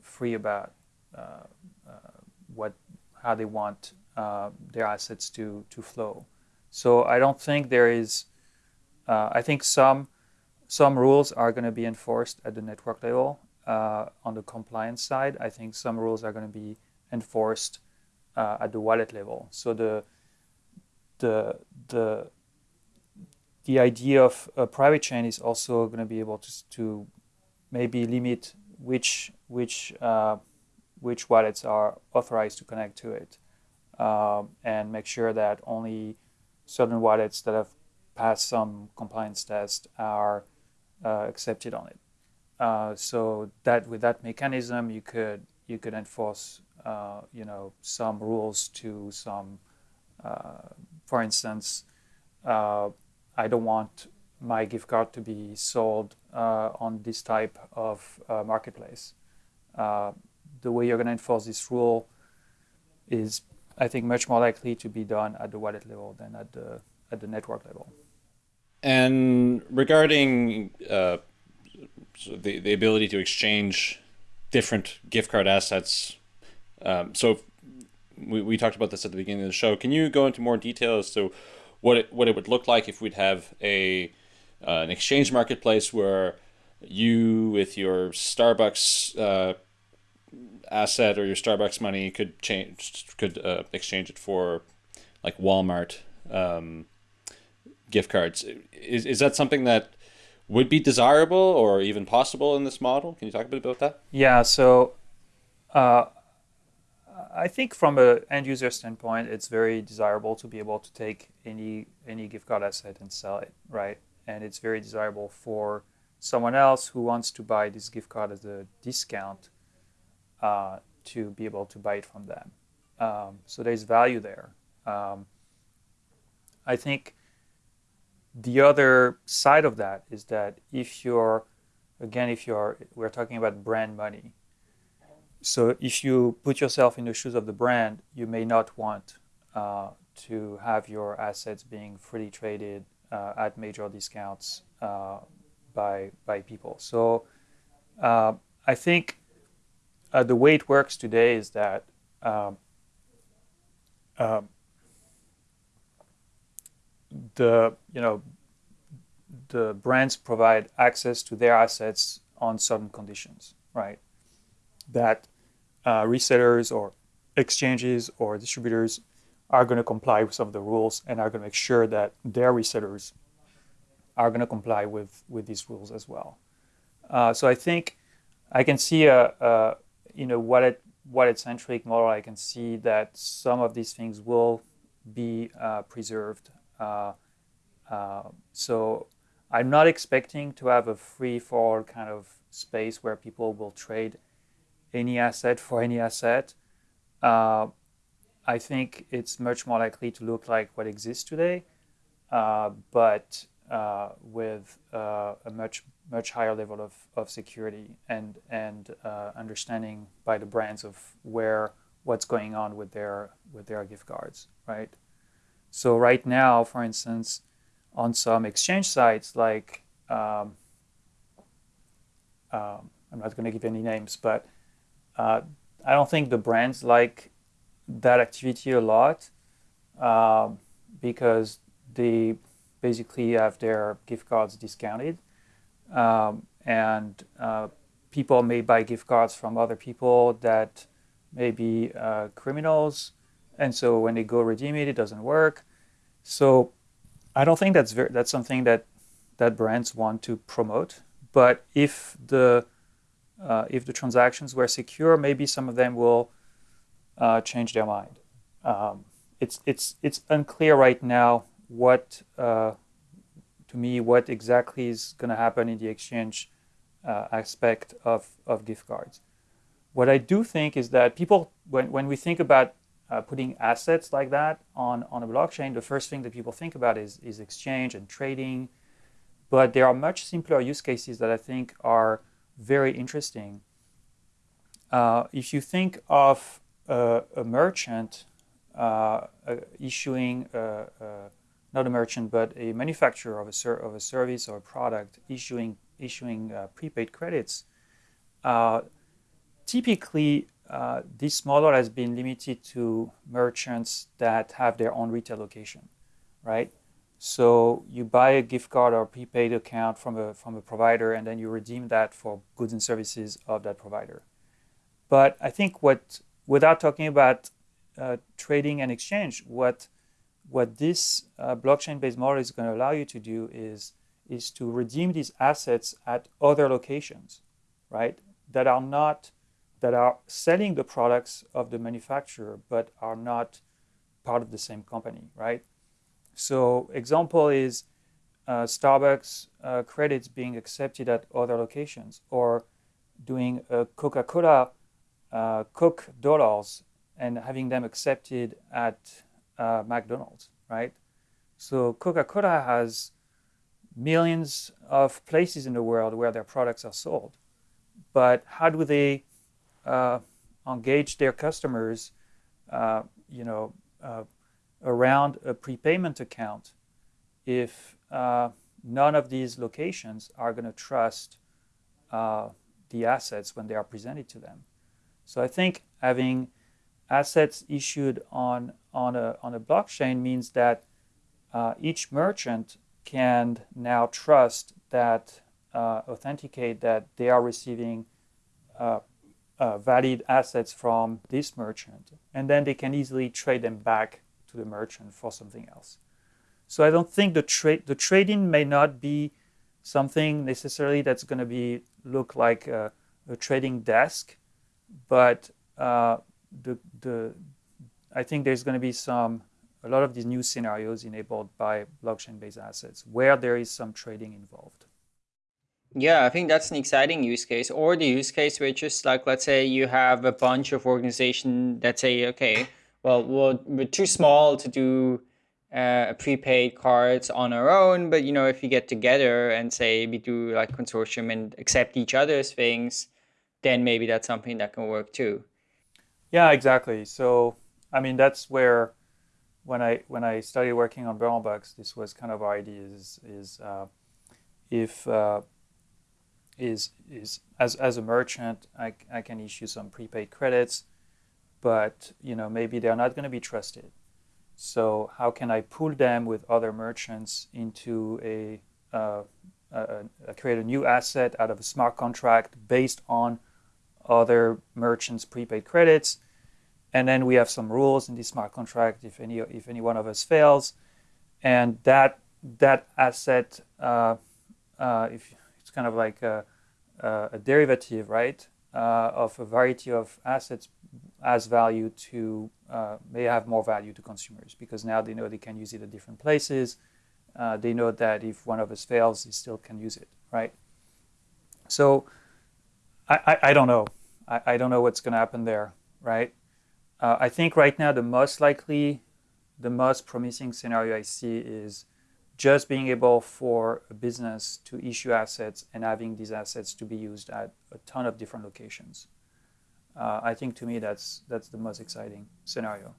free about uh, uh what how they want uh, their assets to to flow. So I don't think there is. Uh, I think some some rules are going to be enforced at the network level on the compliance side. I think some rules are going to be enforced at the wallet level. So the the the the idea of a private chain is also going to be able to, to maybe limit which which uh, which wallets are authorized to connect to it, um, and make sure that only certain wallets that have passed some compliance test are uh, accepted on it. Uh, so that with that mechanism, you could you could enforce uh, you know some rules to some uh, for instance, uh, I don't want my gift card to be sold uh, on this type of marketplace. The way you're going to enforce this rule is, I think, much more likely to be done at the wallet level than at the at the network level. And regarding uh, the the ability to exchange different gift card assets, um, so we, we talked about this at the beginning of the show. Can you go into more detail as to what it, what it would look like if we'd have a uh, an exchange marketplace where you with your Starbucks uh, asset or your Starbucks money could change could uh, exchange it for like Walmart um, gift cards. Is is that something that would be desirable or even possible in this model? Can you talk a bit about that? Yeah. So. Uh, I think from an end user standpoint, it's very desirable to be able to take any any gift card asset and sell it, right? And it's very desirable for someone else who wants to buy this gift card as a discount uh, to be able to buy it from them. Um, so there's value there. Um, I think the other side of that is that if you're, again, if you're, we're talking about brand money. So if you put yourself in the shoes of the brand, you may not want uh, to have your assets being freely traded uh, at major discounts uh, by by people. So uh, I think uh, the way it works today is that um, um, the you know the brands provide access to their assets on certain conditions, right? That uh, resellers or exchanges or distributors are going to comply with some of the rules and are going to make sure that their resellers are going to comply with, with these rules as well. Uh, so I think I can see a, a you know wallet wallet centric model. I can see that some of these things will be uh, preserved. Uh, uh so I'm not expecting to have a free for all kind of space where people will trade any asset for any asset. Uh, I think it's much more likely to look like what exists today, uh, but uh, with uh, a much much higher level of, of security and and uh, understanding by the brands of where what's going on with their with their gift cards, right? So right now, for instance, on some exchange sites like um, um, I'm not going to give any names, but uh, I don't think the brands like that activity a lot uh, because they basically have their gift cards discounted. Um, and uh, people may buy gift cards from other people that may be uh, criminals. And so when they go redeem it, it doesn't work. So I don't think that's very, that's something that that brands want to promote. But if the uh, if the transactions were secure, maybe some of them will uh, change their mind. Um, it's it's it's unclear right now what uh, to me what exactly is going to happen in the exchange uh, aspect of of gift cards. What I do think is that people when when we think about uh, putting assets like that on on a blockchain, the first thing that people think about is is exchange and trading. But there are much simpler use cases that I think are very interesting. Uh, if you think of a, a merchant uh, uh, issuing, uh, not a merchant, but a manufacturer of a, of a service or a product issuing, issuing prepaid credits, typically uh, this model has been limited to merchants that have their own retail location, right? So you buy a gift card or prepaid account from a from a provider, and then you redeem that for goods and services of that provider. But I think what without talking about uh, trading and exchange, what what this uh, blockchain-based model is going to allow you to do is is to redeem these assets at other locations, right? That are not that are selling the products of the manufacturer but are not part of the same company, right? So example is uh, Starbucks uh, credits being accepted at other locations or doing a Coca-Cola uh, Coke dollars and having them accepted at uh, McDonald's, right? So Coca-Cola has millions of places in the world where their products are sold. But how do they engage their customers, uh, you know, uh, around a prepayment account if uh, none of these locations are going to trust uh, the assets when they are presented to them. So I think having assets issued on, on, a, on a blockchain means that uh, each merchant can now trust that, uh, authenticate that they are receiving uh, uh, valid assets from this merchant. And then they can easily trade them back to the merchant for something else. So I don't think the trade the trading may not be something necessarily that's going to be look like a, a trading desk, but uh, the the I think there's going to be some a lot of these new scenarios enabled by blockchain-based assets where there is some trading involved. Yeah, I think that's an exciting use case. Or the use case where just like, let's say you have a bunch of organization that say, okay, well, we're, we're too small to do uh, prepaid cards on our own, but you know, if you get together and say we do like consortium and accept each other's things, then maybe that's something that can work too. Yeah, exactly. So, I mean, that's where when I when I started working on Bernal Bucks, this was kind of our idea is is uh, if uh, is is as as a merchant, I, I can issue some prepaid credits, but you know maybe they're not going to be trusted. So how can I pull them with other merchants into a, uh, a, a create a new asset out of a smart contract based on other merchants' prepaid credits, and then we have some rules in this smart contract if any if any one of us fails, and that that asset uh, uh, if kind of like a, a derivative, right, uh, of a variety of assets as value to uh, may have more value to consumers because now they know they can use it at different places. Uh, they know that if one of us fails, they still can use it, right? So I, I, I don't know. I, I don't know what's going to happen there, right? Uh, I think right now the most likely, the most promising scenario I see is just being able for a business to issue assets and having these assets to be used at a ton of different locations. Uh, I think to me that's that's the most exciting scenario.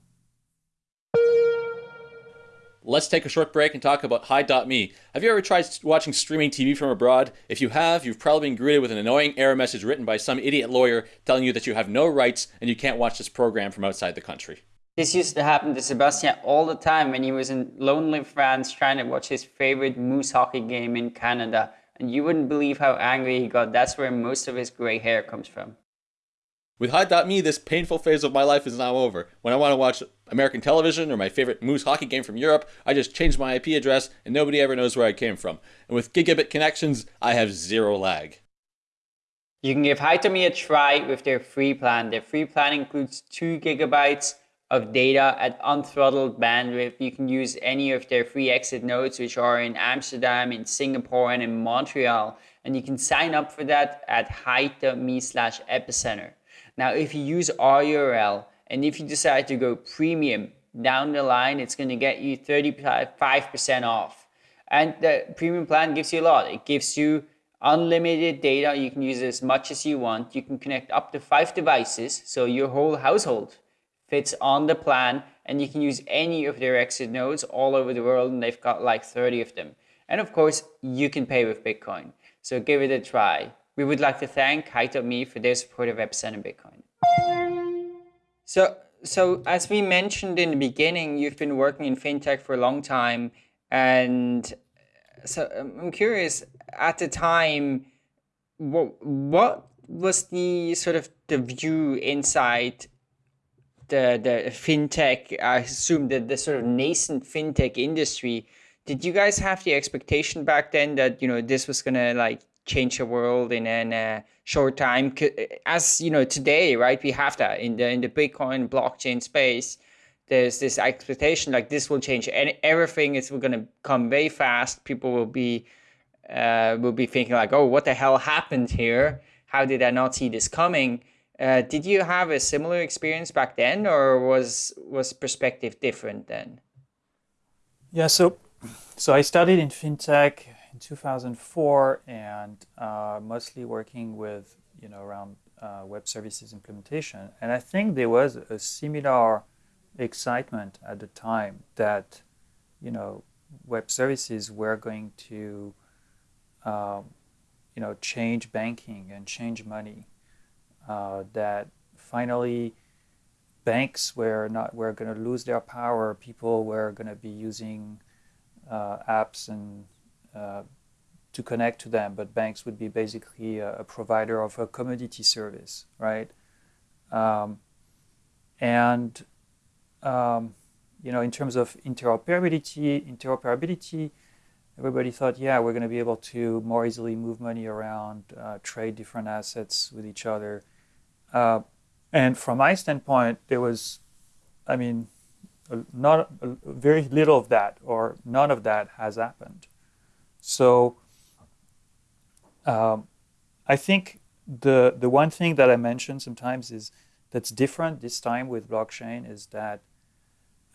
Let's take a short break and talk about Hide.me. Have you ever tried watching streaming TV from abroad? If you have, you've probably been greeted with an annoying error message written by some idiot lawyer telling you that you have no rights and you can't watch this program from outside the country. This used to happen to Sebastian all the time when he was in lonely France trying to watch his favorite moose hockey game in Canada. And you wouldn't believe how angry he got. That's where most of his gray hair comes from. With Hide.me, this painful phase of my life is now over. When I want to watch American television or my favorite Moose hockey game from Europe, I just change my IP address and nobody ever knows where I came from. And with gigabit connections, I have zero lag. You can give Hide.me a try with their free plan. Their free plan includes 2 gigabytes of data at unthrottled bandwidth. You can use any of their free exit nodes, which are in Amsterdam, in Singapore, and in Montreal. And you can sign up for that at hide.me slash epicenter. Now, if you use our URL and if you decide to go premium down the line, it's going to get you 35% off. And the premium plan gives you a lot. It gives you unlimited data. You can use as much as you want. You can connect up to five devices. So your whole household fits on the plan and you can use any of their exit nodes all over the world and they've got like 30 of them. And of course, you can pay with Bitcoin. So give it a try. We would like to thank Hide.me for their support of Epicenter Bitcoin. So, so as we mentioned in the beginning, you've been working in fintech for a long time, and uh, so um, I'm curious. At the time, what what was the sort of the view inside the the fintech? I assume that the sort of nascent fintech industry. Did you guys have the expectation back then that you know this was gonna like change the world in a short time. As you know, today, right, we have that in the in the Bitcoin blockchain space. There's this expectation like this will change, and everything is going to come very fast. People will be uh, will be thinking like, oh, what the hell happened here? How did I not see this coming? Uh, did you have a similar experience back then, or was was perspective different then? Yeah, so so I studied in fintech in 2004 and uh, mostly working with, you know, around uh, web services implementation. And I think there was a similar excitement at the time that, you know, web services were going to, um, you know, change banking and change money. Uh, that finally banks were not were going to lose their power. People were going to be using uh, apps and uh, to connect to them, but banks would be basically a, a provider of a commodity service, right? Um, and um, you know, in terms of interoperability, interoperability, everybody thought, yeah, we're going to be able to more easily move money around, uh, trade different assets with each other. Uh, and from my standpoint, there was, I mean, not very little of that, or none of that has happened. So um, I think the the one thing that I mentioned sometimes is that's different this time with blockchain is that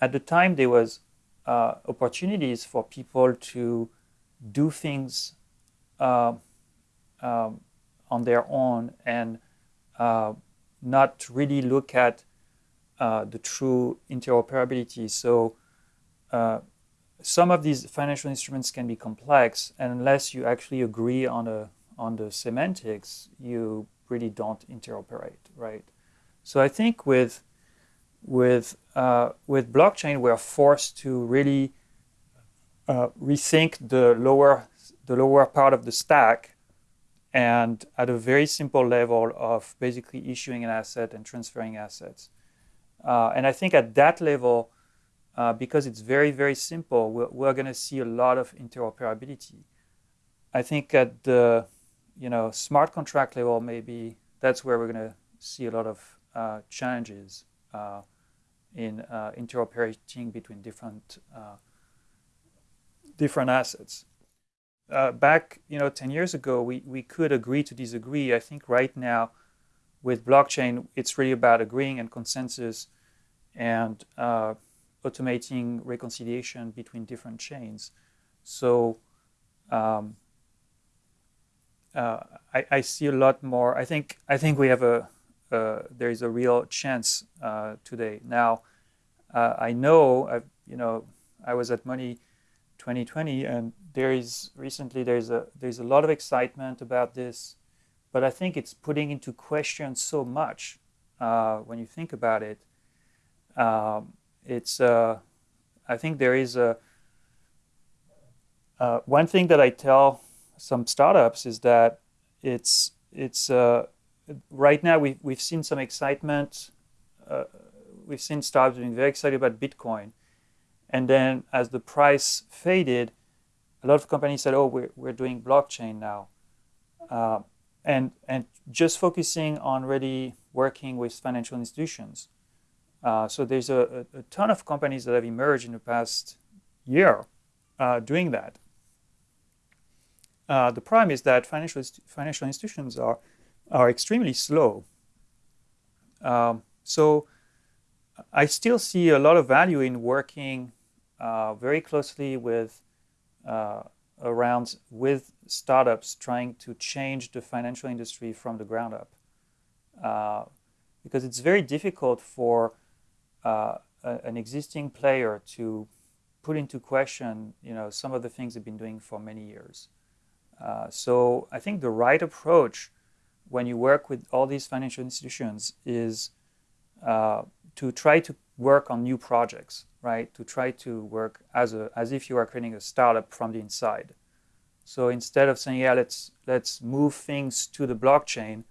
at the time there was uh, opportunities for people to do things uh, um, on their own and uh, not really look at uh, the true interoperability. So uh, some of these financial instruments can be complex, and unless you actually agree on a on the semantics, you really don't interoperate, right? So I think with with uh, with blockchain, we're forced to really uh, rethink the lower the lower part of the stack, and at a very simple level of basically issuing an asset and transferring assets. Uh, and I think at that level, uh, because it's very very simple, we're, we're going to see a lot of interoperability. I think at the you know smart contract level, maybe that's where we're going to see a lot of uh, challenges uh, in uh, interoperating between different different assets. Back, you know, 10 years ago, we, we could agree to disagree. I think right now, with blockchain, it's really about agreeing and consensus and uh, automating reconciliation between different chains. So um, uh, I, I, see a lot more. I think I think we have a uh, there is a real chance uh, today. Now, uh, I know, I've, you know, I was at Money 2020, and there is recently there's a there's a lot of excitement about this, but I think it's putting into question so much uh, when you think about it. Um, it's uh, I think there is a one thing that I tell some startups is that it's it's right now we, we've seen some excitement. Uh, we've seen startups being very excited about Bitcoin. And then as the price faded, a lot of companies said, oh, we're, we're doing blockchain now. Uh, and, and just focusing on really working with financial institutions. Uh, so there's a, a, ton of companies that have emerged in the past year uh, doing that. Uh, the problem is that financial, financial institutions are are extremely slow. Um, so I still see a lot of value in working uh, very closely with uh, around with startups trying to change the financial industry from the ground up. Uh, because it's very difficult for uh, a, an existing player to put into question you know, some of the things they've been doing for many years. Uh, so I think the right approach when you work with all these financial institutions is uh, to try to work on new projects, right? To try to work as a as if you are creating a startup from the inside. So instead of saying, yeah, let's let's move things to the blockchain,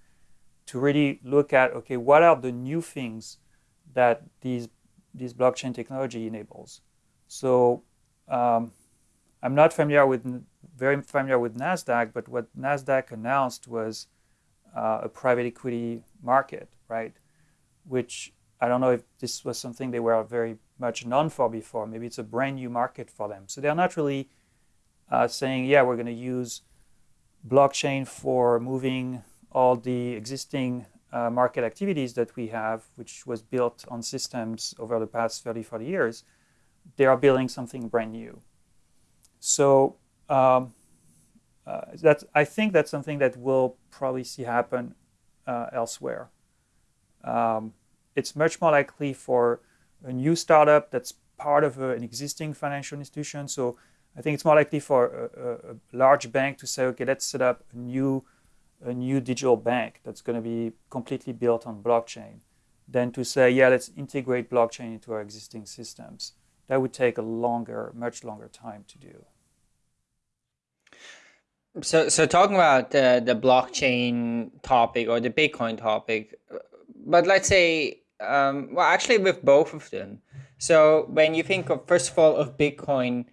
to really look at okay, what are the new things that these these blockchain technology enables? So um, I'm not familiar with very familiar with Nasdaq, but what Nasdaq announced was uh, a private equity market, right? Which I don't know if this was something they were very much known for before. Maybe it's a brand new market for them. So they're not really uh, saying, yeah, we're going to use blockchain for moving all the existing uh, market activities that we have, which was built on systems over the past 30, 40 years. They are building something brand new. So um, uh, that's, I think that's something that we'll probably see happen uh, elsewhere. Um, it's much more likely for a new startup that's part of a, an existing financial institution. So I think it's more likely for a, a, large bank to say, okay, let's set up a new, a new digital bank that's going to be completely built on blockchain, than to say, yeah, let's integrate blockchain into our existing systems. That would take a longer, much longer time to do. So, so talking about the blockchain topic or the Bitcoin topic, but let's say, um, well, actually with both of them. So when you think of, first of all, of Bitcoin,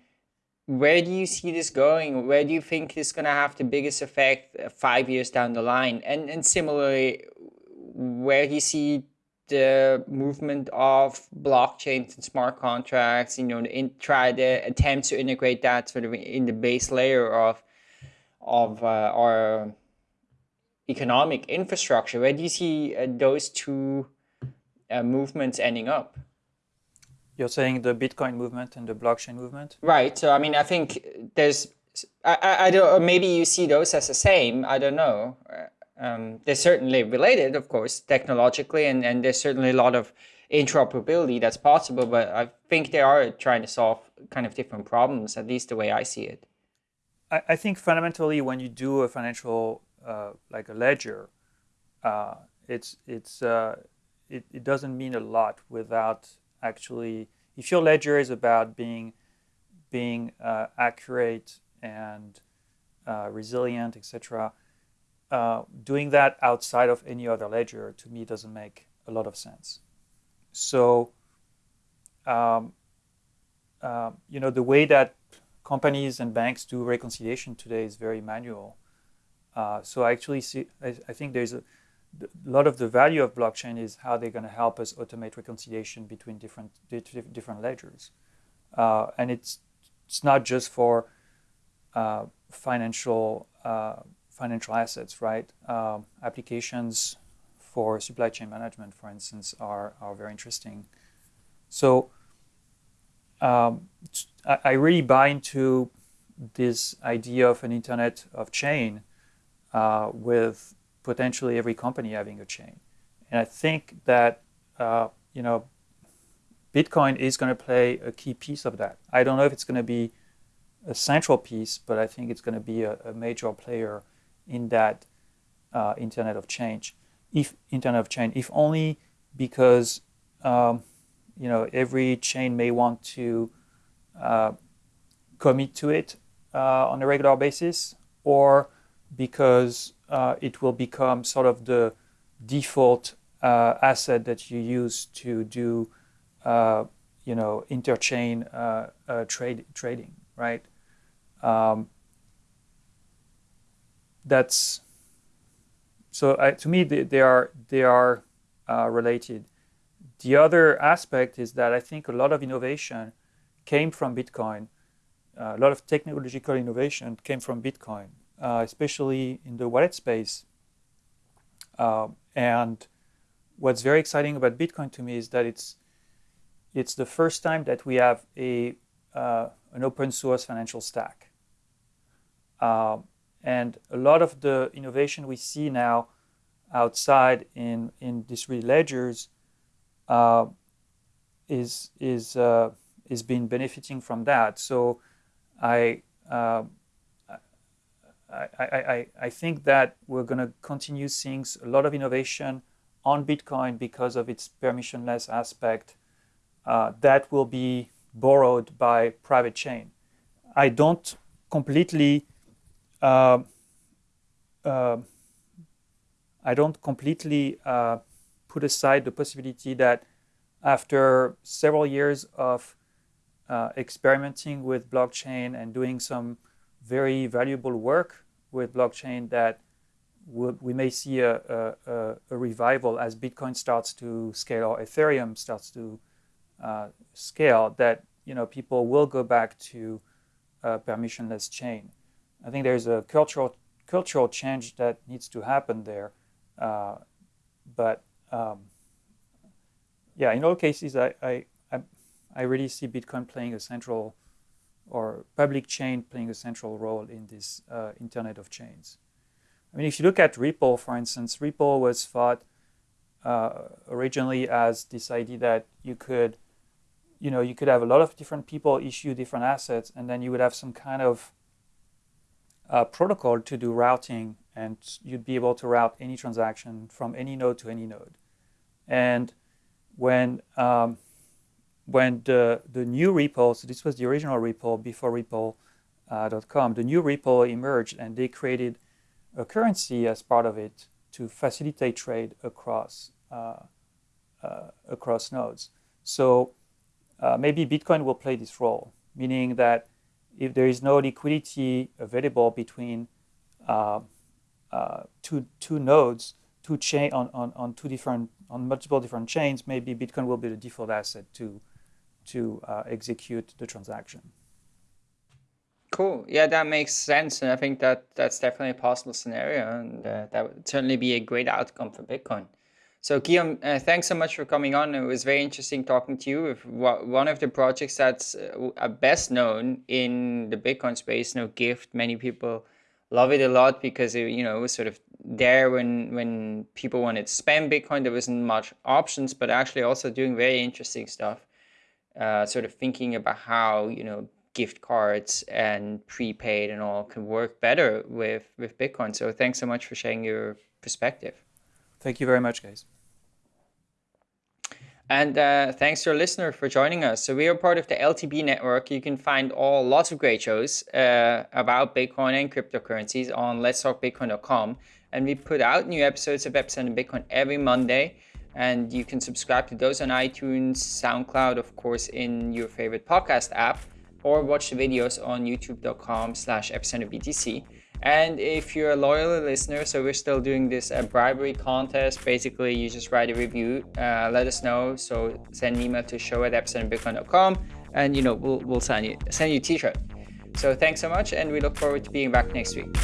where do you see this going? Where do you think it's going to have the biggest effect uh, five years down the line? And, and similarly, where do you see the movement of blockchains and smart contracts, you know, in, try to attempt to integrate that sort of in the base layer of of uh, our economic infrastructure. Where do you see uh, those two uh, movements ending up? You're saying the Bitcoin movement and the blockchain movement? Right. So I mean, I think there's, I, I, I don't, maybe you see those as the same. I don't know. Uh, um, they're certainly related, of course, technologically, and, and there's certainly a lot of interoperability that's possible. But I think they are trying to solve kind of different problems, at least the way I see it. I, I think fundamentally, when you do a financial, uh, like a ledger, uh, it's it's uh, it, it doesn't mean a lot without actually. If your ledger is about being being uh, accurate and uh, resilient, etc., uh, doing that outside of any other ledger to me doesn't make a lot of sense. So, um, uh, you know, the way that companies and banks do reconciliation today is very manual. Uh, so I actually see, I, I, think there's a, a lot of the value of blockchain is how they're going to help us automate reconciliation between different different ledgers, uh, and it's it's not just for uh, financial uh, financial assets, right? Um, applications for supply chain management, for instance, are, are very interesting. So um, I, I, really buy into this idea of an internet of chain uh, with potentially every company having a chain. And I think that, uh, you know, Bitcoin is going to play a key piece of that. I don't know if it's going to be a central piece, but I think it's going to be a, a major player in that uh, Internet of Change, if Internet of Chain, if only because um, you know every chain may want to uh, commit to it uh, on a regular basis, or because uh, it will become sort of the default uh, asset that you use to do uh, you know interchain trade trading, right? Um, that's so I, to me they, they, are they are uh, related. The other aspect is that I think a lot of innovation came from Bitcoin. Uh, a lot of technological innovation came from Bitcoin, uh, especially in the wallet space. Um, and what's very exciting about Bitcoin to me is that it's it's the first time that we have a uh, an open source financial stack. Um, and a lot of the innovation we see now outside in, in distributed ledgers uh, is, is, uh, is been benefiting from that. So I, uh, I, I, I, think that we're going to continue seeing a lot of innovation on Bitcoin because of its permissionless aspect uh, that will be borrowed by private chain. I don't completely uh, uh, I don't completely uh, put aside the possibility that after several years of uh, experimenting with blockchain and doing some very valuable work with blockchain that we may see a, a, a, revival as Bitcoin starts to scale or Ethereum starts to uh, scale that you know people will go back to a permissionless chain. I think there's a cultural cultural change that needs to happen there. Uh, but um, yeah, in all cases, I, I, I really see Bitcoin playing a central or public chain playing a central role in this uh, Internet of Chains. I mean, if you look at Ripple, for instance, Ripple was thought uh, originally as this idea that you could, you know, you could have a lot of different people issue different assets, and then you would have some kind of uh, protocol to do routing and you'd be able to route any transaction from any node to any node. And when um, when the, the new Ripple, so this was the original Ripple before Ripple.com, uh, the new Ripple emerged and they created a currency as part of it to facilitate trade across uh, uh, across nodes. So uh, maybe Bitcoin will play this role, meaning that if there is no liquidity available between uh, uh, two, two nodes, two chain on, on, on two different, on multiple different chains, maybe Bitcoin will be the default asset to, to uh, execute the transaction. Cool. Yeah, that makes sense, and I think that that's definitely a possible scenario, and uh, that would certainly be a great outcome for Bitcoin. So, Guillaume, uh, thanks so much for coming on. It was very interesting talking to you. With one of the projects that's uh, best known in the Bitcoin space, know, Gyft. Many people love it a lot because it, you know, it was sort of there when when people wanted to spend Bitcoin. There wasn't much options, but actually also doing very interesting stuff. Uh, sort of thinking about how you know gift cards and prepaid and all can work better with with Bitcoin. So thanks so much for sharing your perspective. Thank you very much, guys. And uh, thanks to our listener for joining us. So we are part of the LTB network. You can find all lots of great shows uh, about Bitcoin and cryptocurrencies on letstalkbitcoin.com. And we put out new episodes of Epicenter Bitcoin every Monday. And you can subscribe to those on iTunes, SoundCloud, of course, in your favorite podcast app or watch the videos on youtube.com slash epicenterbtc. And if you're a loyal listener, so we're still doing this uh, bribery contest. Basically, you just write a review, uh, let us know. So send an email to show at epicenterbitcoin.com and you know we'll, we'll send you send you a t-shirt. So thanks so much and we look forward to being back next week.